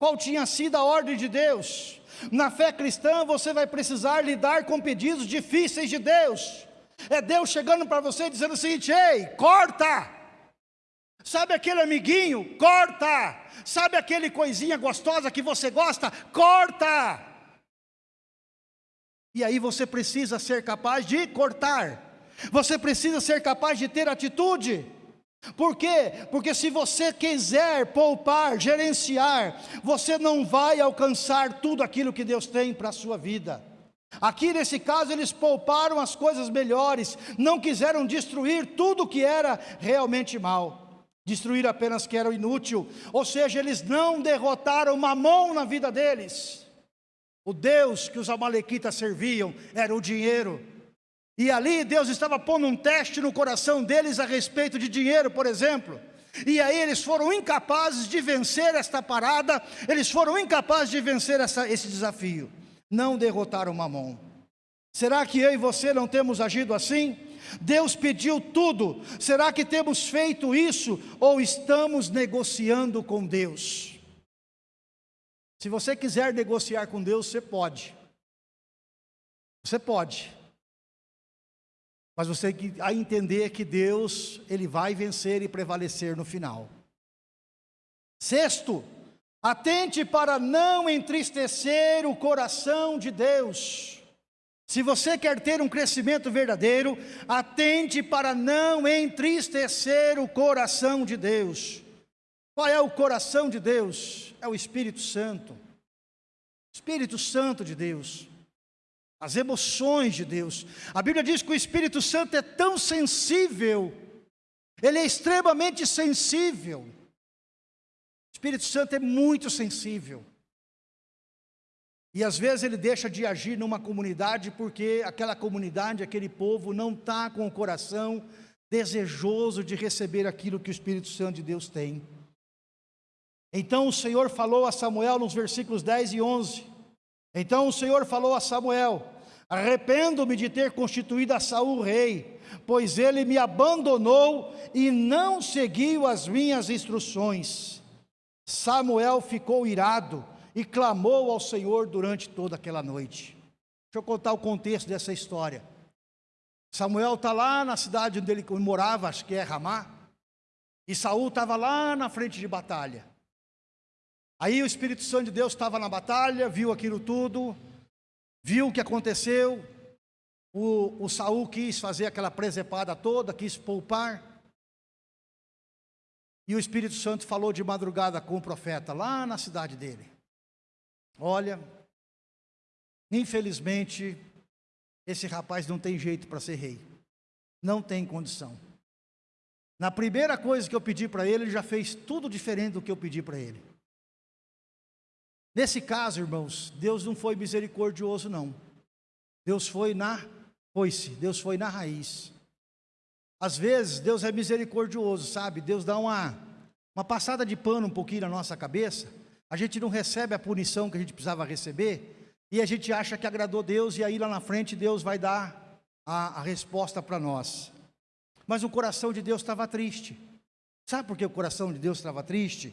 Qual tinha sido a ordem de Deus? Na fé cristã você vai precisar lidar com pedidos difíceis de Deus. É Deus chegando para você dizendo o seguinte: ei, corta! Sabe aquele amiguinho? Corta! Sabe aquele coisinha gostosa que você gosta? Corta! E aí você precisa ser capaz de cortar. Você precisa ser capaz de ter atitude. Por quê? Porque se você quiser poupar, gerenciar, você não vai alcançar tudo aquilo que Deus tem para a sua vida. Aqui nesse caso eles pouparam as coisas melhores, não quiseram destruir tudo que era realmente mal, destruir apenas que era inútil, ou seja, eles não derrotaram Mamon na vida deles. O Deus que os amalequitas serviam era o dinheiro. E ali Deus estava pondo um teste no coração deles a respeito de dinheiro, por exemplo. E aí eles foram incapazes de vencer esta parada, eles foram incapazes de vencer essa, esse desafio. Não derrotaram Mamon. Será que eu e você não temos agido assim? Deus pediu tudo, será que temos feito isso ou estamos negociando com Deus? Se você quiser negociar com Deus, você pode. Você pode. Mas você tem que entender que Deus, Ele vai vencer e prevalecer no final. Sexto, atente para não entristecer o coração de Deus. Se você quer ter um crescimento verdadeiro, atente para não entristecer o coração de Deus. Qual é o coração de Deus? É o Espírito Santo. Espírito Santo de Deus as emoções de Deus. A Bíblia diz que o Espírito Santo é tão sensível, ele é extremamente sensível. Espírito Santo é muito sensível. E às vezes ele deixa de agir numa comunidade porque aquela comunidade, aquele povo não está com o coração desejoso de receber aquilo que o Espírito Santo de Deus tem. Então o Senhor falou a Samuel nos versículos 10 e 11: então o Senhor falou a Samuel: Arrependo-me de ter constituído a Saul rei, pois ele me abandonou e não seguiu as minhas instruções. Samuel ficou irado e clamou ao Senhor durante toda aquela noite. Deixa eu contar o contexto dessa história. Samuel está lá na cidade onde ele morava, acho que é Ramá, e Saul estava lá na frente de batalha. Aí o Espírito Santo de Deus estava na batalha, viu aquilo tudo, viu o que aconteceu. O, o Saul quis fazer aquela presepada toda, quis poupar. E o Espírito Santo falou de madrugada com o profeta lá na cidade dele. Olha, infelizmente, esse rapaz não tem jeito para ser rei. Não tem condição. Na primeira coisa que eu pedi para ele, ele já fez tudo diferente do que eu pedi para ele. Nesse caso, irmãos, Deus não foi misericordioso, não. Deus foi na foi-se, Deus foi na raiz. Às vezes, Deus é misericordioso, sabe? Deus dá uma, uma passada de pano um pouquinho na nossa cabeça. A gente não recebe a punição que a gente precisava receber. E a gente acha que agradou Deus, e aí lá na frente Deus vai dar a, a resposta para nós. Mas o coração de Deus estava triste. Sabe por que o coração de Deus estava triste?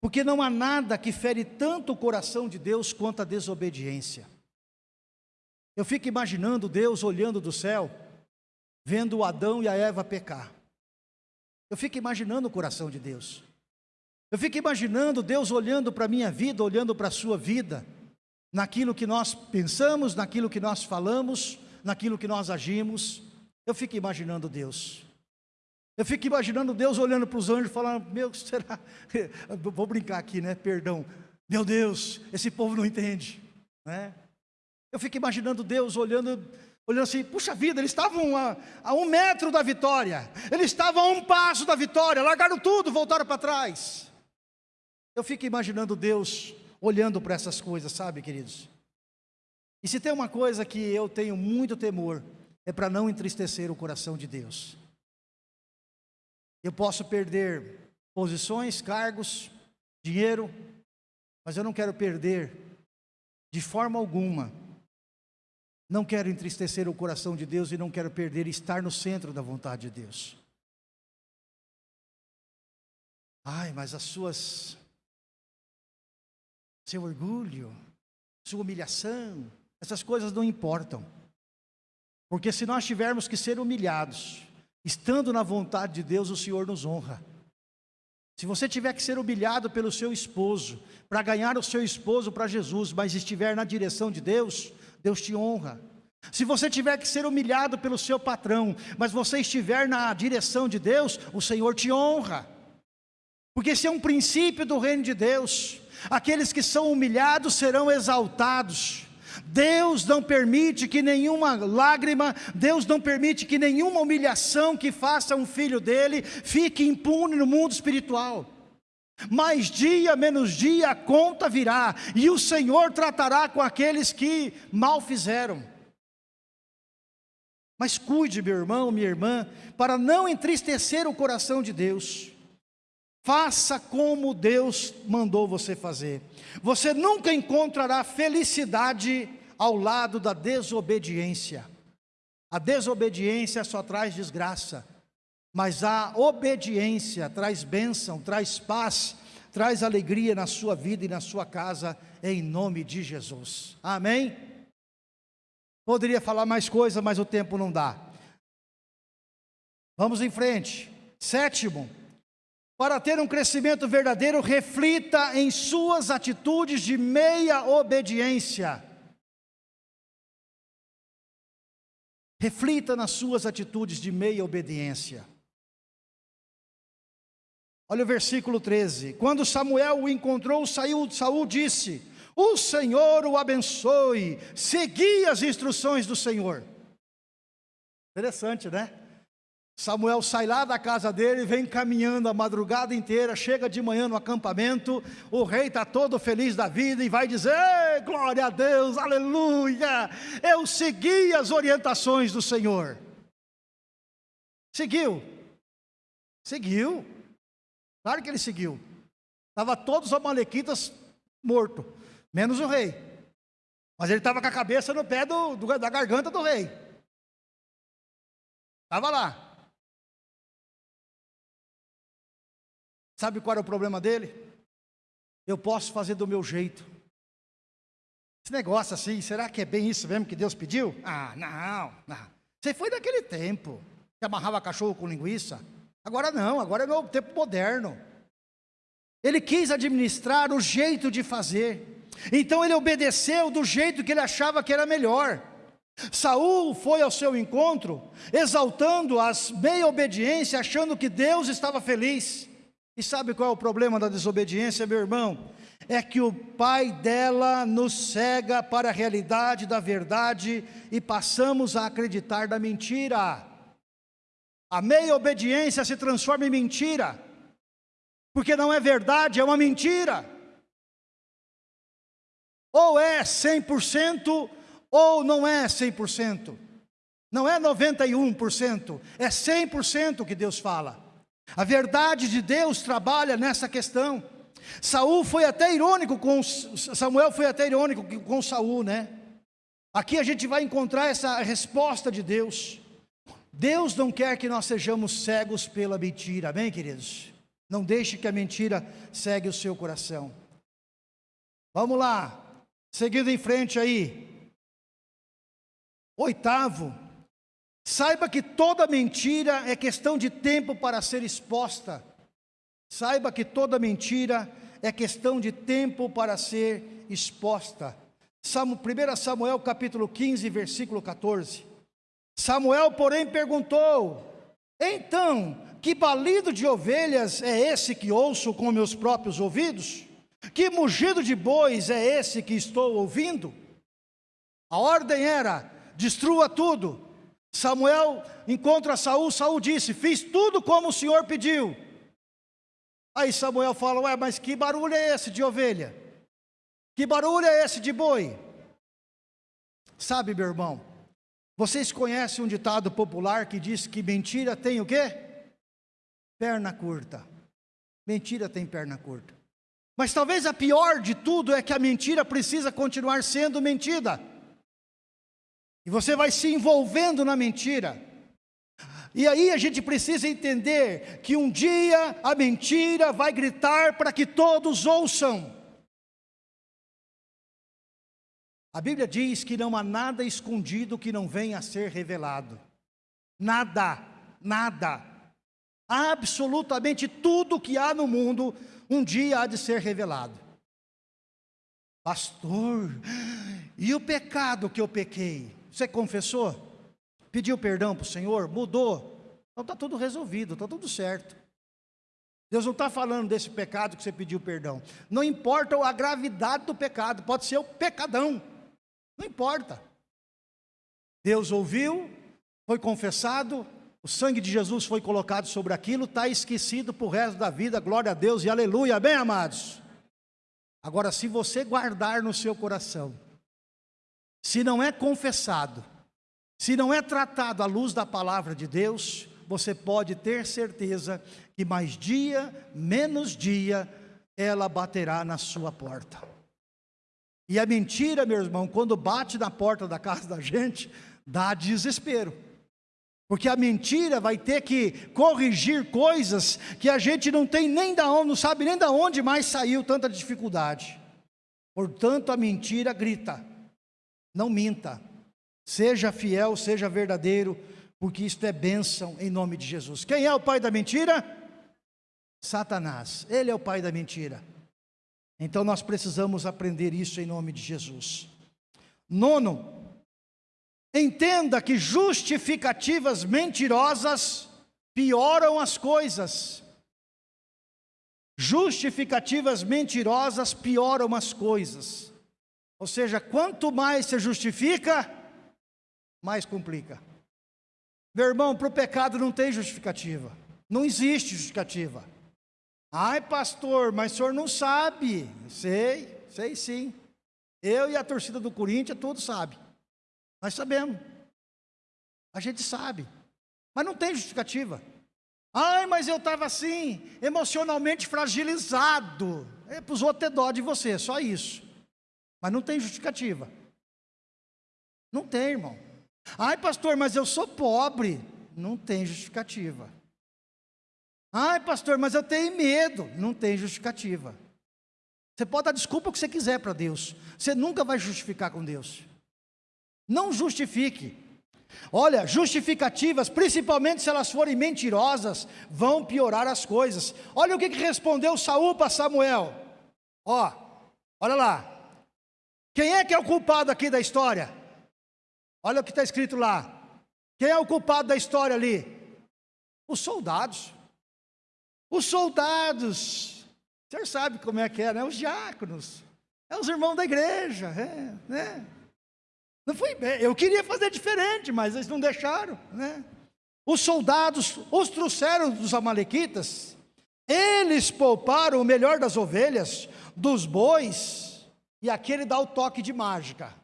Porque não há nada que fere tanto o coração de Deus quanto a desobediência. Eu fico imaginando Deus olhando do céu, vendo Adão e a Eva pecar. Eu fico imaginando o coração de Deus. Eu fico imaginando Deus olhando para a minha vida, olhando para a sua vida, naquilo que nós pensamos, naquilo que nós falamos, naquilo que nós agimos. Eu fico imaginando Deus. Eu fico imaginando Deus olhando para os anjos, falando: Meu, será? Vou brincar aqui, né? Perdão. Meu Deus, esse povo não entende, né? Eu fico imaginando Deus olhando, olhando assim: Puxa vida, eles estavam a, a um metro da vitória, eles estavam a um passo da vitória, largaram tudo, voltaram para trás. Eu fico imaginando Deus olhando para essas coisas, sabe, queridos? E se tem uma coisa que eu tenho muito temor, é para não entristecer o coração de Deus. Eu posso perder posições, cargos, dinheiro, mas eu não quero perder de forma alguma. Não quero entristecer o coração de Deus e não quero perder estar no centro da vontade de Deus. Ai, mas as suas seu orgulho, sua humilhação, essas coisas não importam. Porque se nós tivermos que ser humilhados, Estando na vontade de Deus, o Senhor nos honra. Se você tiver que ser humilhado pelo seu esposo, para ganhar o seu esposo para Jesus, mas estiver na direção de Deus, Deus te honra. Se você tiver que ser humilhado pelo seu patrão, mas você estiver na direção de Deus, o Senhor te honra. Porque esse é um princípio do reino de Deus. Aqueles que são humilhados serão exaltados. Deus não permite que nenhuma lágrima, Deus não permite que nenhuma humilhação que faça um filho dele fique impune no mundo espiritual. Mais dia menos dia a conta virá, e o Senhor tratará com aqueles que mal fizeram. Mas cuide, meu irmão, minha irmã, para não entristecer o coração de Deus. Faça como Deus mandou você fazer. Você nunca encontrará felicidade ao lado da desobediência. A desobediência só traz desgraça, mas a obediência traz bênção, traz paz, traz alegria na sua vida e na sua casa, em nome de Jesus. Amém? Poderia falar mais coisa, mas o tempo não dá. Vamos em frente. Sétimo, para ter um crescimento verdadeiro, reflita em suas atitudes de meia obediência. Reflita nas suas atitudes de meia obediência. Olha o versículo 13. Quando Samuel o encontrou, saiu, Saul disse: o Senhor o abençoe, segui as instruções do Senhor. Interessante, né? Samuel sai lá da casa dele, vem caminhando a madrugada inteira, chega de manhã no acampamento, o rei está todo feliz da vida e vai dizer: glória a Deus, aleluia, eu segui as orientações do Senhor. Seguiu, seguiu, claro que ele seguiu, estava todos os amalequitas mortos, menos o rei. Mas ele estava com a cabeça no pé do, do, da garganta do rei. Estava lá. Sabe qual era o problema dele? Eu posso fazer do meu jeito. Esse negócio assim, será que é bem isso mesmo que Deus pediu? Ah, não, não. Você foi daquele tempo que amarrava cachorro com linguiça. Agora não, agora é no tempo moderno. Ele quis administrar o jeito de fazer. Então ele obedeceu do jeito que ele achava que era melhor. Saul foi ao seu encontro, exaltando as meia obediência, achando que Deus estava feliz. E sabe qual é o problema da desobediência, meu irmão? É que o pai dela nos cega para a realidade da verdade e passamos a acreditar da mentira. A meia obediência se transforma em mentira, porque não é verdade, é uma mentira. Ou é 100% ou não é 100%. Não é 91%, é 100% que Deus fala. A verdade de Deus trabalha nessa questão. Saul foi até irônico com Samuel foi até irônico com Saul, né? Aqui a gente vai encontrar essa resposta de Deus. Deus não quer que nós sejamos cegos pela mentira, amém, queridos? Não deixe que a mentira segue o seu coração. Vamos lá, Seguindo em frente aí. Oitavo, saiba que toda mentira é questão de tempo para ser exposta. Saiba que toda mentira é questão de tempo para ser exposta. 1 Samuel capítulo 15, versículo 14. Samuel, porém, perguntou: Então, que balido de ovelhas é esse que ouço com meus próprios ouvidos? Que mugido de bois é esse que estou ouvindo? A ordem era: destrua tudo. Samuel encontra Saul, Saul disse: Fiz tudo como o Senhor pediu. Aí Samuel fala: Ué, mas que barulho é esse de ovelha? Que barulho é esse de boi? Sabe, meu irmão, vocês conhecem um ditado popular que diz que mentira tem o quê? Perna curta. Mentira tem perna curta. Mas talvez a pior de tudo é que a mentira precisa continuar sendo mentira. E você vai se envolvendo na mentira. E aí a gente precisa entender que um dia a mentira vai gritar para que todos ouçam. A Bíblia diz que não há nada escondido que não venha a ser revelado. Nada, nada. Absolutamente tudo que há no mundo um dia há de ser revelado. Pastor, e o pecado que eu pequei? Você confessou? Pediu perdão para o Senhor? Mudou? Então está tudo resolvido, está tudo certo. Deus não está falando desse pecado que você pediu perdão. Não importa a gravidade do pecado, pode ser o pecadão. Não importa. Deus ouviu, foi confessado, o sangue de Jesus foi colocado sobre aquilo, está esquecido para o resto da vida, glória a Deus e aleluia, bem amados. Agora, se você guardar no seu coração, se não é confessado, se não é tratado à luz da palavra de Deus, você pode ter certeza que mais dia, menos dia, ela baterá na sua porta. E a mentira, meu irmão, quando bate na porta da casa da gente, dá desespero. Porque a mentira vai ter que corrigir coisas que a gente não tem nem da onde, não sabe nem da onde mais saiu tanta dificuldade. Portanto, a mentira grita: não minta, seja fiel, seja verdadeiro, porque isto é bênção em nome de Jesus. Quem é o pai da mentira? Satanás, ele é o pai da mentira. Então nós precisamos aprender isso em nome de Jesus. Nono, entenda que justificativas mentirosas pioram as coisas. Justificativas mentirosas pioram as coisas. Ou seja, quanto mais se justifica, mais complica. Meu irmão, para o pecado não tem justificativa. Não existe justificativa. Ai, pastor, mas o senhor não sabe. Sei, sei sim. Eu e a torcida do Corinthians, todos sabem. Nós sabemos. A gente sabe. Mas não tem justificativa. Ai, mas eu estava assim, emocionalmente fragilizado. É para os outros ter dó de você, só isso. Mas não tem justificativa. Não tem, irmão. Ai, pastor, mas eu sou pobre. Não tem justificativa. Ai, pastor, mas eu tenho medo. Não tem justificativa. Você pode dar desculpa o que você quiser para Deus. Você nunca vai justificar com Deus. Não justifique. Olha, justificativas, principalmente se elas forem mentirosas, vão piorar as coisas. Olha o que, que respondeu Saul para Samuel. Ó, olha lá. Quem é que é o culpado aqui da história? Olha o que está escrito lá. Quem é o culpado da história ali? Os soldados. Os soldados, o senhor sabe como é que é, né? Os diáconos, é os irmãos da igreja, é, né? Não foi bem, eu queria fazer diferente, mas eles não deixaram, né? Os soldados os trouxeram dos amalequitas, eles pouparam o melhor das ovelhas, dos bois, e aqui ele dá o toque de mágica.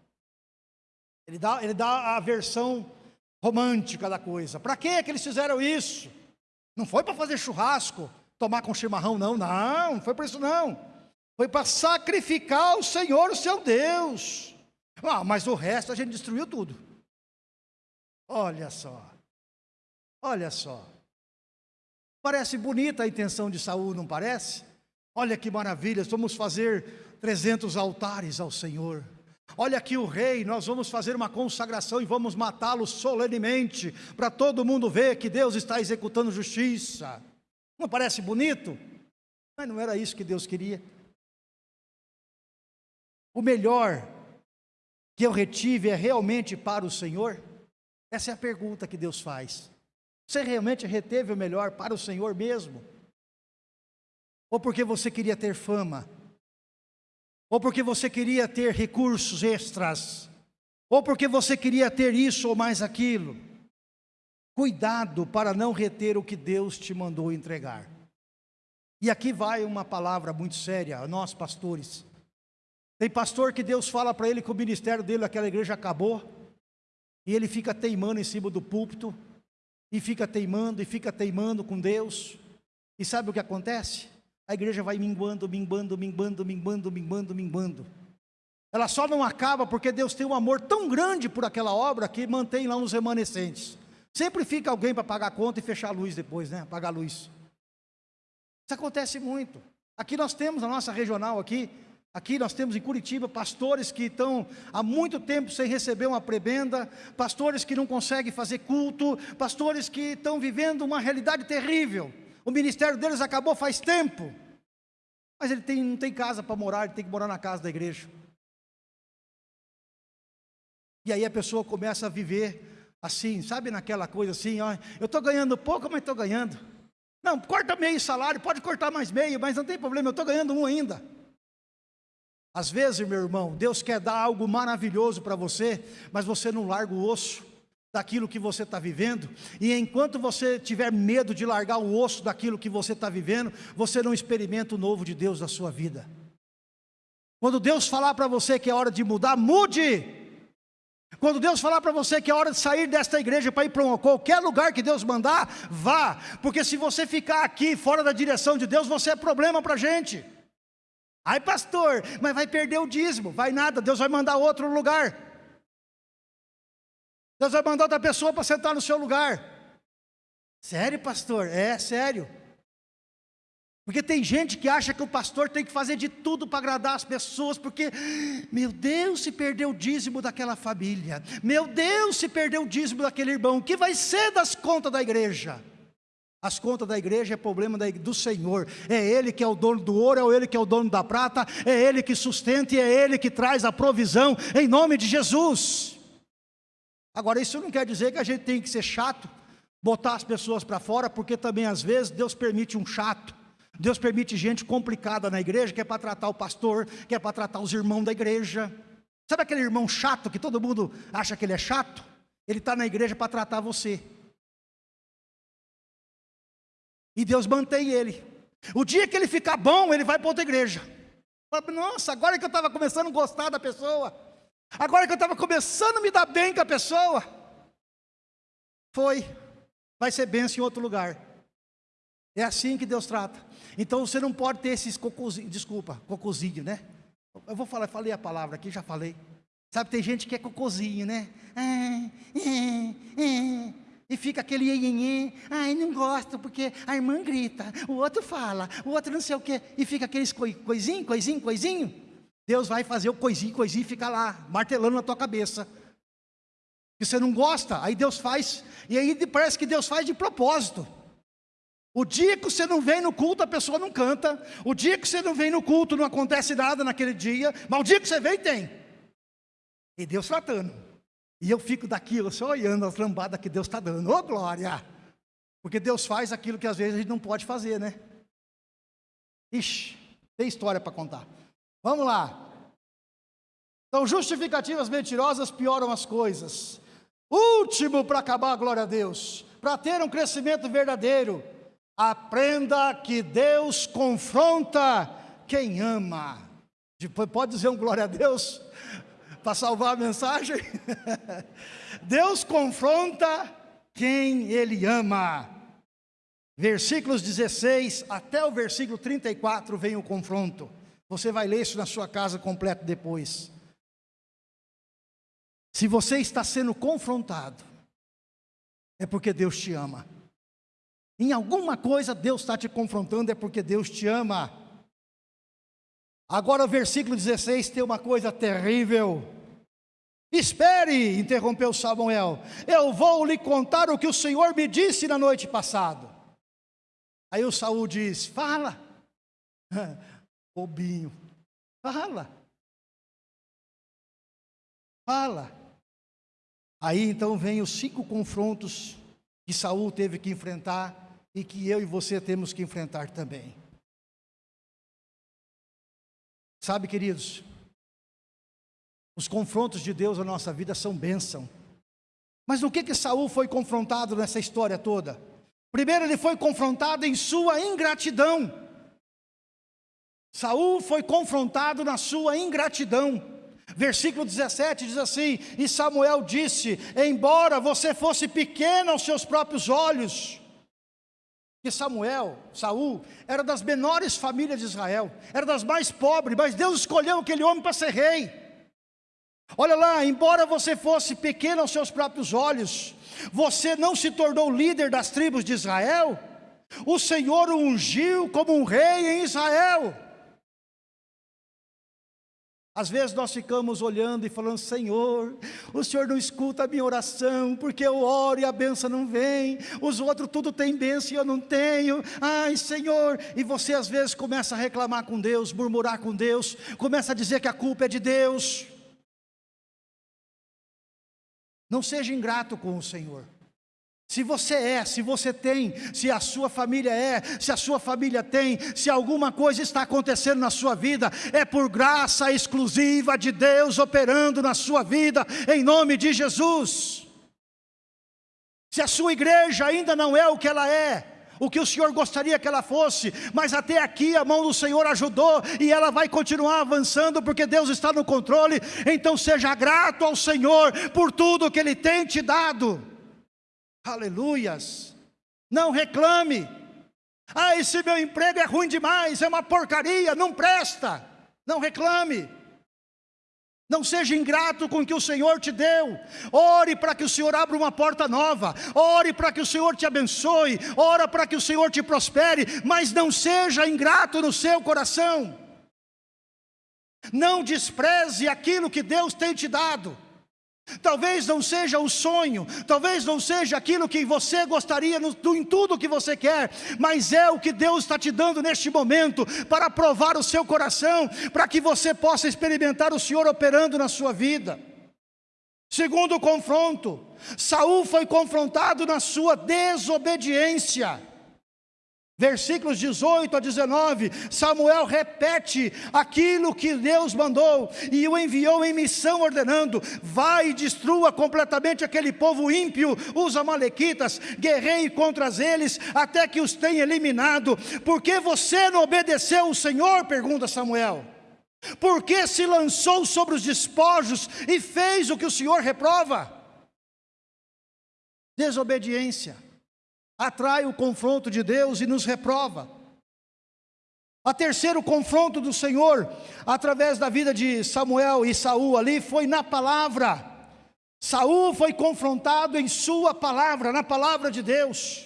Ele dá, ele dá a versão romântica da coisa. Para que eles fizeram isso? Não foi para fazer churrasco, tomar com chimarrão, não, não, não foi para isso não. Foi para sacrificar o Senhor, o seu Deus. Ah, mas o resto a gente destruiu tudo. Olha só. Olha só. Parece bonita a intenção de Saul, não parece? Olha que maravilha, vamos fazer 300 altares ao Senhor. Olha aqui o rei, nós vamos fazer uma consagração e vamos matá-lo solenemente, para todo mundo ver que Deus está executando justiça. Não parece bonito? Mas não era isso que Deus queria. O melhor que eu retive é realmente para o Senhor? Essa é a pergunta que Deus faz. Você realmente reteve o melhor para o Senhor mesmo? Ou porque você queria ter fama? Ou porque você queria ter recursos extras, ou porque você queria ter isso ou mais aquilo. Cuidado para não reter o que Deus te mandou entregar. E aqui vai uma palavra muito séria nós pastores. Tem pastor que Deus fala para ele que o ministério dele, aquela igreja acabou, e ele fica teimando em cima do púlpito, e fica teimando, e fica teimando com Deus. E sabe o que acontece? A igreja vai minguando, minguando, minguando, minguando, minguando, minguando. Ela só não acaba porque Deus tem um amor tão grande por aquela obra que mantém lá uns remanescentes. Sempre fica alguém para pagar a conta e fechar a luz depois, né? Apagar a luz. Isso acontece muito. Aqui nós temos a nossa regional aqui, aqui nós temos em Curitiba pastores que estão há muito tempo sem receber uma prebenda, pastores que não conseguem fazer culto, pastores que estão vivendo uma realidade terrível. O ministério deles acabou faz tempo. Mas ele tem, não tem casa para morar, ele tem que morar na casa da igreja. E aí a pessoa começa a viver assim, sabe naquela coisa assim, ó, eu estou ganhando pouco, mas estou ganhando. Não, corta meio salário, pode cortar mais meio, mas não tem problema, eu estou ganhando um ainda. Às vezes, meu irmão, Deus quer dar algo maravilhoso para você, mas você não larga o osso daquilo que você está vivendo, e enquanto você tiver medo de largar o osso daquilo que você está vivendo, você não experimenta o novo de Deus na sua vida. Quando Deus falar para você que é hora de mudar, mude. Quando Deus falar para você que é hora de sair desta igreja para ir para qualquer lugar que Deus mandar, vá, porque se você ficar aqui fora da direção de Deus, você é problema para a gente. Ai pastor, mas vai perder o dízimo, vai nada, Deus vai mandar outro lugar. Deus vai mandar outra pessoa para sentar no seu lugar. Sério, pastor? É, sério. Porque tem gente que acha que o pastor tem que fazer de tudo para agradar as pessoas, porque, meu Deus, se perdeu o dízimo daquela família, meu Deus, se perdeu o dízimo daquele irmão, o que vai ser das contas da igreja? As contas da igreja é problema do Senhor, é Ele que é o dono do ouro, é Ele que é o dono da prata, é Ele que sustenta e é Ele que traz a provisão, em nome de Jesus. Agora, isso não quer dizer que a gente tem que ser chato, botar as pessoas para fora, porque também às vezes Deus permite um chato. Deus permite gente complicada na igreja, que é para tratar o pastor, que é para tratar os irmãos da igreja. Sabe aquele irmão chato que todo mundo acha que ele é chato? Ele está na igreja para tratar você. E Deus mantém ele. O dia que ele ficar bom, ele vai para outra igreja. Nossa, agora que eu estava começando a gostar da pessoa, Agora que eu estava começando a me dar bem com a pessoa, foi, vai ser benção em outro lugar. É assim que Deus trata. Então você não pode ter esses cocôzinhos, desculpa, cocôzinho, né? Eu vou falar, falei a palavra aqui, já falei. Sabe, tem gente que é cocôzinho, né? Ah, é, é, e fica aquele iê, ai, não gosto, porque a irmã grita, o outro fala, o outro não sei o quê, e fica aqueles coisinho, coisinho, coisinho. Deus vai fazer o coisinho, coisinho e fica lá, martelando na tua cabeça. Que você não gosta, aí Deus faz, e aí parece que Deus faz de propósito. O dia que você não vem no culto, a pessoa não canta. O dia que você não vem no culto, não acontece nada naquele dia. Mas o dia que você vem, tem. E Deus tratando. E eu fico daquilo, só olhando as lambadas que Deus está dando. Ô oh, glória! Porque Deus faz aquilo que às vezes a gente não pode fazer, né? Ixi, tem história para contar. Vamos lá. Então, justificativas mentirosas pioram as coisas. Último para acabar, a glória a Deus. Para ter um crescimento verdadeiro, aprenda que Deus confronta quem ama. Depois, pode dizer um glória a Deus? Para salvar a mensagem? Deus confronta quem Ele ama. Versículos 16 até o versículo 34 vem o confronto. Você vai ler isso na sua casa completo depois. Se você está sendo confrontado, é porque Deus te ama. Em alguma coisa Deus está te confrontando, é porque Deus te ama. Agora o versículo 16 tem uma coisa terrível. Espere, interrompeu Samuel, eu vou lhe contar o que o Senhor me disse na noite passada. Aí o Saul diz: Fala. bobinho. Fala. Fala. Aí então vem os cinco confrontos que Saul teve que enfrentar e que eu e você temos que enfrentar também. Sabe, queridos, os confrontos de Deus na nossa vida são bênção. Mas no que que Saul foi confrontado nessa história toda? Primeiro ele foi confrontado em sua ingratidão. Saul foi confrontado na sua ingratidão. Versículo 17 diz assim: E Samuel disse: Embora você fosse pequeno aos seus próprios olhos, que Samuel, Saul, era das menores famílias de Israel, era das mais pobres, mas Deus escolheu aquele homem para ser rei. Olha lá, embora você fosse pequeno aos seus próprios olhos, você não se tornou líder das tribos de Israel, o Senhor o ungiu como um rei em Israel. Às vezes nós ficamos olhando e falando, Senhor, o Senhor não escuta a minha oração, porque eu oro e a benção não vem, os outros tudo tem benção e eu não tenho, ai Senhor, e você às vezes começa a reclamar com Deus, murmurar com Deus, começa a dizer que a culpa é de Deus, Não seja ingrato com o Senhor. Se você é, se você tem, se a sua família é, se a sua família tem, se alguma coisa está acontecendo na sua vida, é por graça exclusiva de Deus operando na sua vida, em nome de Jesus. Se a sua igreja ainda não é o que ela é, o que o Senhor gostaria que ela fosse, mas até aqui a mão do Senhor ajudou e ela vai continuar avançando porque Deus está no controle. Então seja grato ao Senhor por tudo que Ele tem te dado. Aleluias. Não reclame. Ah, esse meu emprego é ruim demais, é uma porcaria, não presta. Não reclame. Não seja ingrato com o que o Senhor te deu. Ore para que o Senhor abra uma porta nova. Ore para que o Senhor te abençoe. Ore para que o Senhor te prospere. Mas não seja ingrato no seu coração. Não despreze aquilo que Deus tem te dado. Talvez não seja o sonho, talvez não seja aquilo que você gostaria no, em tudo que você quer, mas é o que Deus está te dando neste momento para provar o seu coração, para que você possa experimentar o Senhor operando na sua vida. Segundo confronto, Saul foi confrontado na sua desobediência. Versículos 18 a 19, Samuel repete aquilo que Deus mandou e o enviou em missão ordenando, vai e destrua completamente aquele povo ímpio, os amalequitas, guerreie contra eles até que os tenha eliminado, porque você não obedeceu o Senhor? Pergunta Samuel, porque se lançou sobre os despojos e fez o que o Senhor reprova? Desobediência atrai o confronto de Deus e nos reprova. A terceiro confronto do Senhor, através da vida de Samuel e Saul ali, foi na palavra. Saul foi confrontado em sua palavra, na palavra de Deus.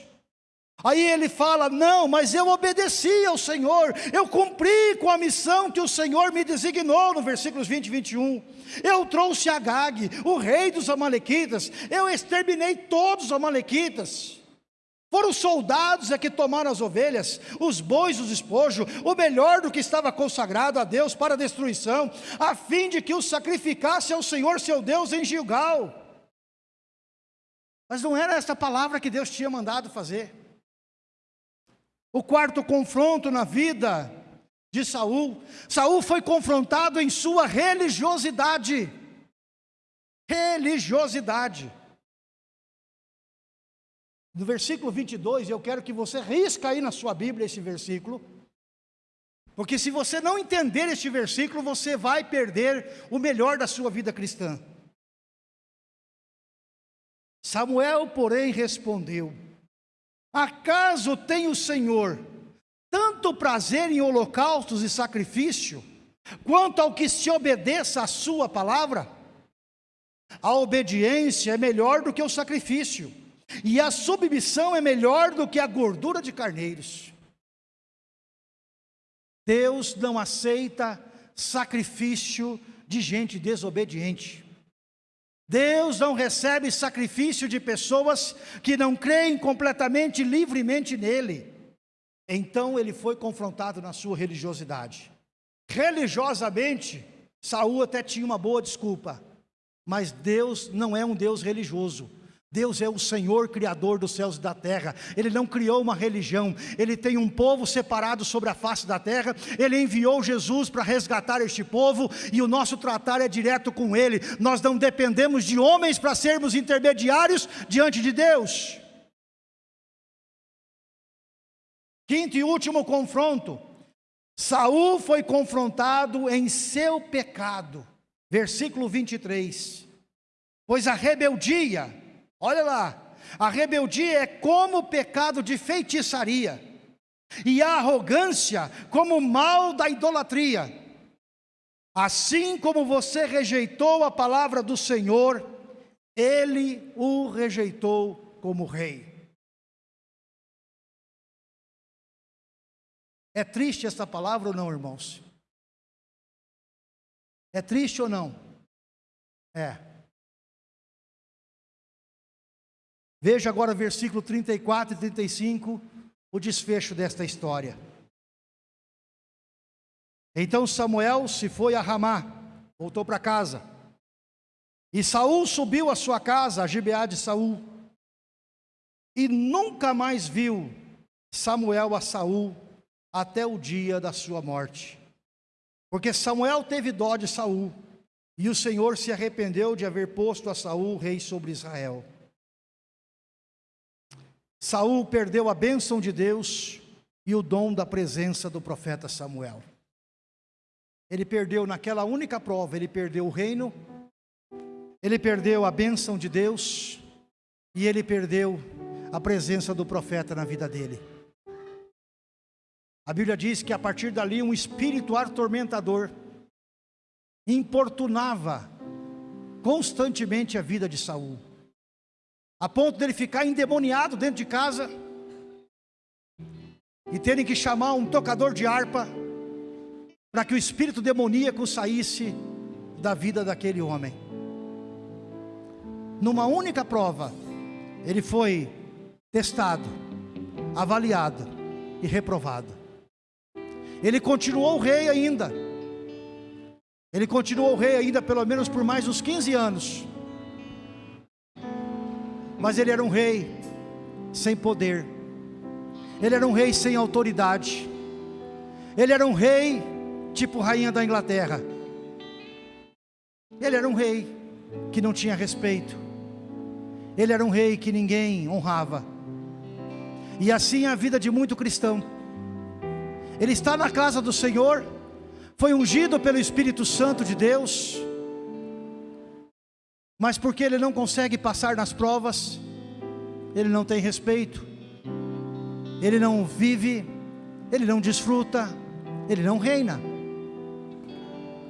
Aí ele fala: Não, mas eu obedeci ao Senhor, eu cumpri com a missão que o Senhor me designou, no versículos 20 e 21. Eu trouxe Agag, o rei dos Amalequitas, eu exterminei todos os Amalequitas. Foram os soldados é que tomaram as ovelhas, os bois, os despojos, o melhor do que estava consagrado a Deus para a destruição, a fim de que os sacrificasse ao Senhor seu Deus em Gilgal. Mas não era essa palavra que Deus tinha mandado fazer. O quarto confronto na vida de Saul, Saul foi confrontado em sua religiosidade. Religiosidade. No versículo 22, eu quero que você risca aí na sua Bíblia esse versículo, porque se você não entender este versículo, você vai perder o melhor da sua vida cristã. Samuel, porém, respondeu: Acaso tem o Senhor tanto prazer em holocaustos e sacrifício, quanto ao que se obedeça à sua palavra? A obediência é melhor do que o sacrifício e a submissão é melhor do que a gordura de carneiros. Deus não aceita sacrifício de gente desobediente. Deus não recebe sacrifício de pessoas que não creem completamente livremente nele. Então ele foi confrontado na sua religiosidade. Religiosamente, Saul até tinha uma boa desculpa, mas Deus não é um Deus religioso. Deus é o Senhor Criador dos céus e da terra, Ele não criou uma religião, Ele tem um povo separado sobre a face da terra, Ele enviou Jesus para resgatar este povo, e o nosso tratar é direto com Ele, nós não dependemos de homens para sermos intermediários diante de Deus. Quinto e último confronto, Saul foi confrontado em seu pecado, versículo 23, pois a rebeldia, Olha lá, a rebeldia é como o pecado de feitiçaria, e a arrogância como o mal da idolatria. Assim como você rejeitou a palavra do Senhor, ele o rejeitou como rei. É triste essa palavra ou não, irmãos? É triste ou não? É. Veja agora versículo 34 e 35, o desfecho desta história. Então Samuel se foi a Ramá, voltou para casa. E Saul subiu à sua casa, a Gibeá de Saul, e nunca mais viu Samuel a Saul até o dia da sua morte. Porque Samuel teve dó de Saul, e o Senhor se arrependeu de haver posto a Saul rei sobre Israel. Saul perdeu a bênção de Deus e o dom da presença do profeta Samuel. Ele perdeu naquela única prova, ele perdeu o reino, ele perdeu a bênção de Deus e ele perdeu a presença do profeta na vida dele. A Bíblia diz que a partir dali um espírito atormentador importunava constantemente a vida de Saul, a ponto dele ficar endemoniado dentro de casa e terem que chamar um tocador de harpa para que o espírito demoníaco saísse da vida daquele homem. Numa única prova, ele foi testado, avaliado e reprovado. Ele continuou rei ainda. Ele continuou rei ainda pelo menos por mais uns 15 anos. Mas ele era um rei sem poder. Ele era um rei sem autoridade. Ele era um rei tipo rainha da Inglaterra. Ele era um rei que não tinha respeito. Ele era um rei que ninguém honrava. E assim a vida de muito cristão. Ele está na casa do Senhor, foi ungido pelo Espírito Santo de Deus, mas porque ele não consegue passar nas provas, ele não tem respeito, ele não vive, ele não desfruta, ele não reina.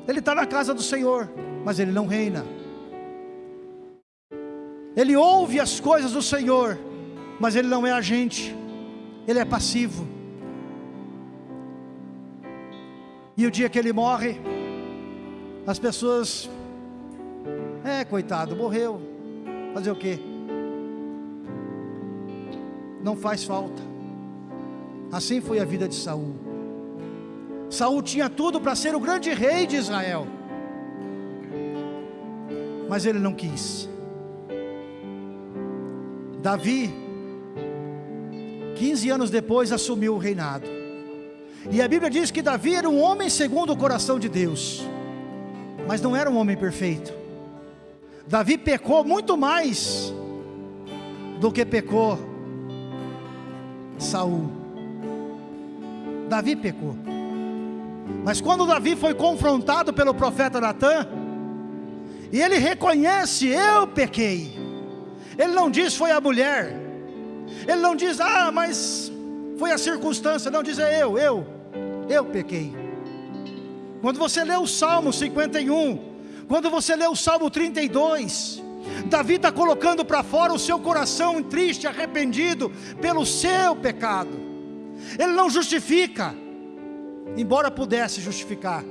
Ele está na casa do Senhor, mas ele não reina. Ele ouve as coisas do Senhor, mas ele não é agente, ele é passivo. E o dia que ele morre, as pessoas, é coitado, morreu, fazer o quê? Não faz falta. Assim foi a vida de Saul. Saul tinha tudo para ser o grande rei de Israel, mas ele não quis. Davi, 15 anos depois, assumiu o reinado. E a Bíblia diz que Davi era um homem segundo o coração de Deus, mas não era um homem perfeito. Davi pecou muito mais do que pecou Saul. Davi pecou. Mas quando Davi foi confrontado pelo profeta Natan, e ele reconhece, eu pequei. Ele não diz foi a mulher. Ele não diz, ah, mas foi a circunstância. Não diz é eu, eu eu pequei. Quando você lê o Salmo 51, quando você lê o Salmo 32, Davi está colocando para fora o seu coração triste, arrependido pelo seu pecado. Ele não justifica, embora pudesse justificar.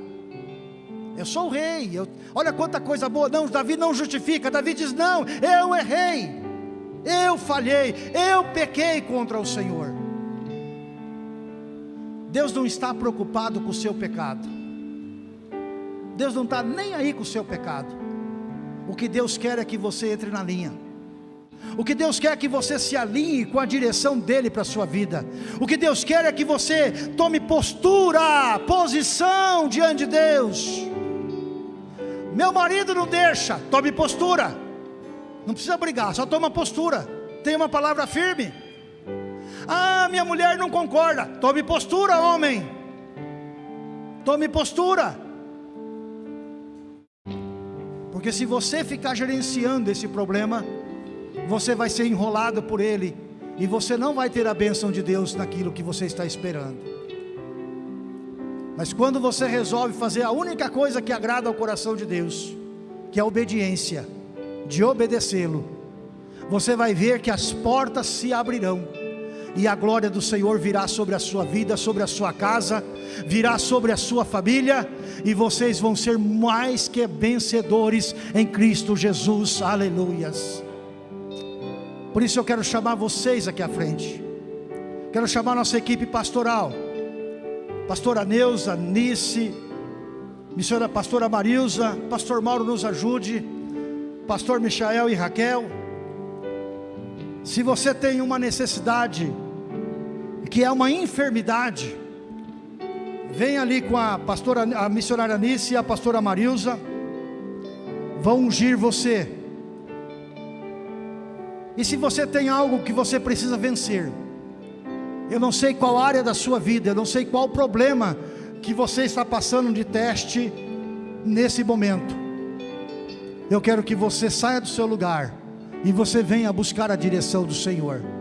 Eu sou o rei, eu, olha quanta coisa boa. Não, Davi não justifica. Davi diz: Não, eu errei, eu falhei, eu pequei contra o Senhor. Deus não está preocupado com o seu pecado. Deus não está nem aí com o seu pecado. O que Deus quer é que você entre na linha. O que Deus quer é que você se alinhe com a direção dele para a sua vida. O que Deus quer é que você tome postura, posição diante de Deus. Meu marido não deixa, tome postura. Não precisa brigar, só toma postura. Tenha uma palavra firme. Ah, minha mulher não concorda. Tome postura, homem. Tome postura. Porque se você ficar gerenciando esse problema, você vai ser enrolado por ele e você não vai ter a bênção de Deus naquilo que você está esperando. Mas quando você resolve fazer a única coisa que agrada ao coração de Deus, que é a obediência, de obedecê-lo, você vai ver que as portas se abrirão e a glória do Senhor virá sobre a sua vida, sobre a sua casa, virá sobre a sua família, e vocês vão ser mais que vencedores em Cristo Jesus, aleluias. Por isso eu quero chamar vocês aqui à frente, quero chamar nossa equipe pastoral, pastora Neuza, Nice, missionária pastora Marilza, pastor Mauro nos ajude, pastor Michael e Raquel. Se você tem uma necessidade, que é uma enfermidade, vem ali com a pastora, a missionária Anice e a pastora Marilza, vão ungir você. E se você tem algo que você precisa vencer, eu não sei qual área da sua vida, eu não sei qual problema que você está passando de teste nesse momento. Eu quero que você saia do seu lugar e você venha buscar a direção do Senhor.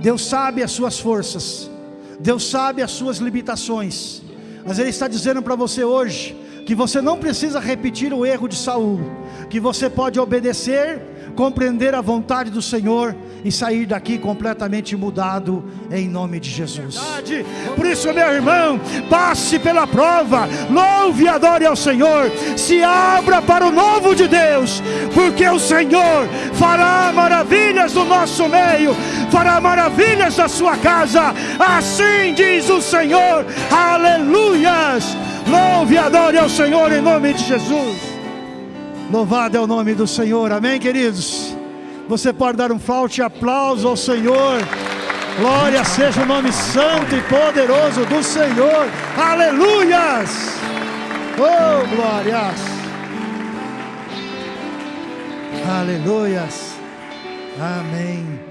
Deus sabe as suas forças, Deus sabe as suas limitações, mas Ele está dizendo para você hoje que você não precisa repetir o erro de Saul, que você pode obedecer, compreender a vontade do Senhor e sair daqui completamente mudado em nome de Jesus. Por isso, meu irmão, passe pela prova, louve e adore ao Senhor, se abra para o novo de Deus, porque o Senhor fará maravilhas no nosso meio, fará maravilhas na sua casa, assim diz o Senhor, aleluias. Louve e adore ao Senhor em nome de Jesus. Louvado é o nome do Senhor, amém, queridos? Você pode dar um forte aplauso ao Senhor. Glória seja o nome santo e poderoso do Senhor. Aleluias! Oh, glórias! Aleluias! Amém.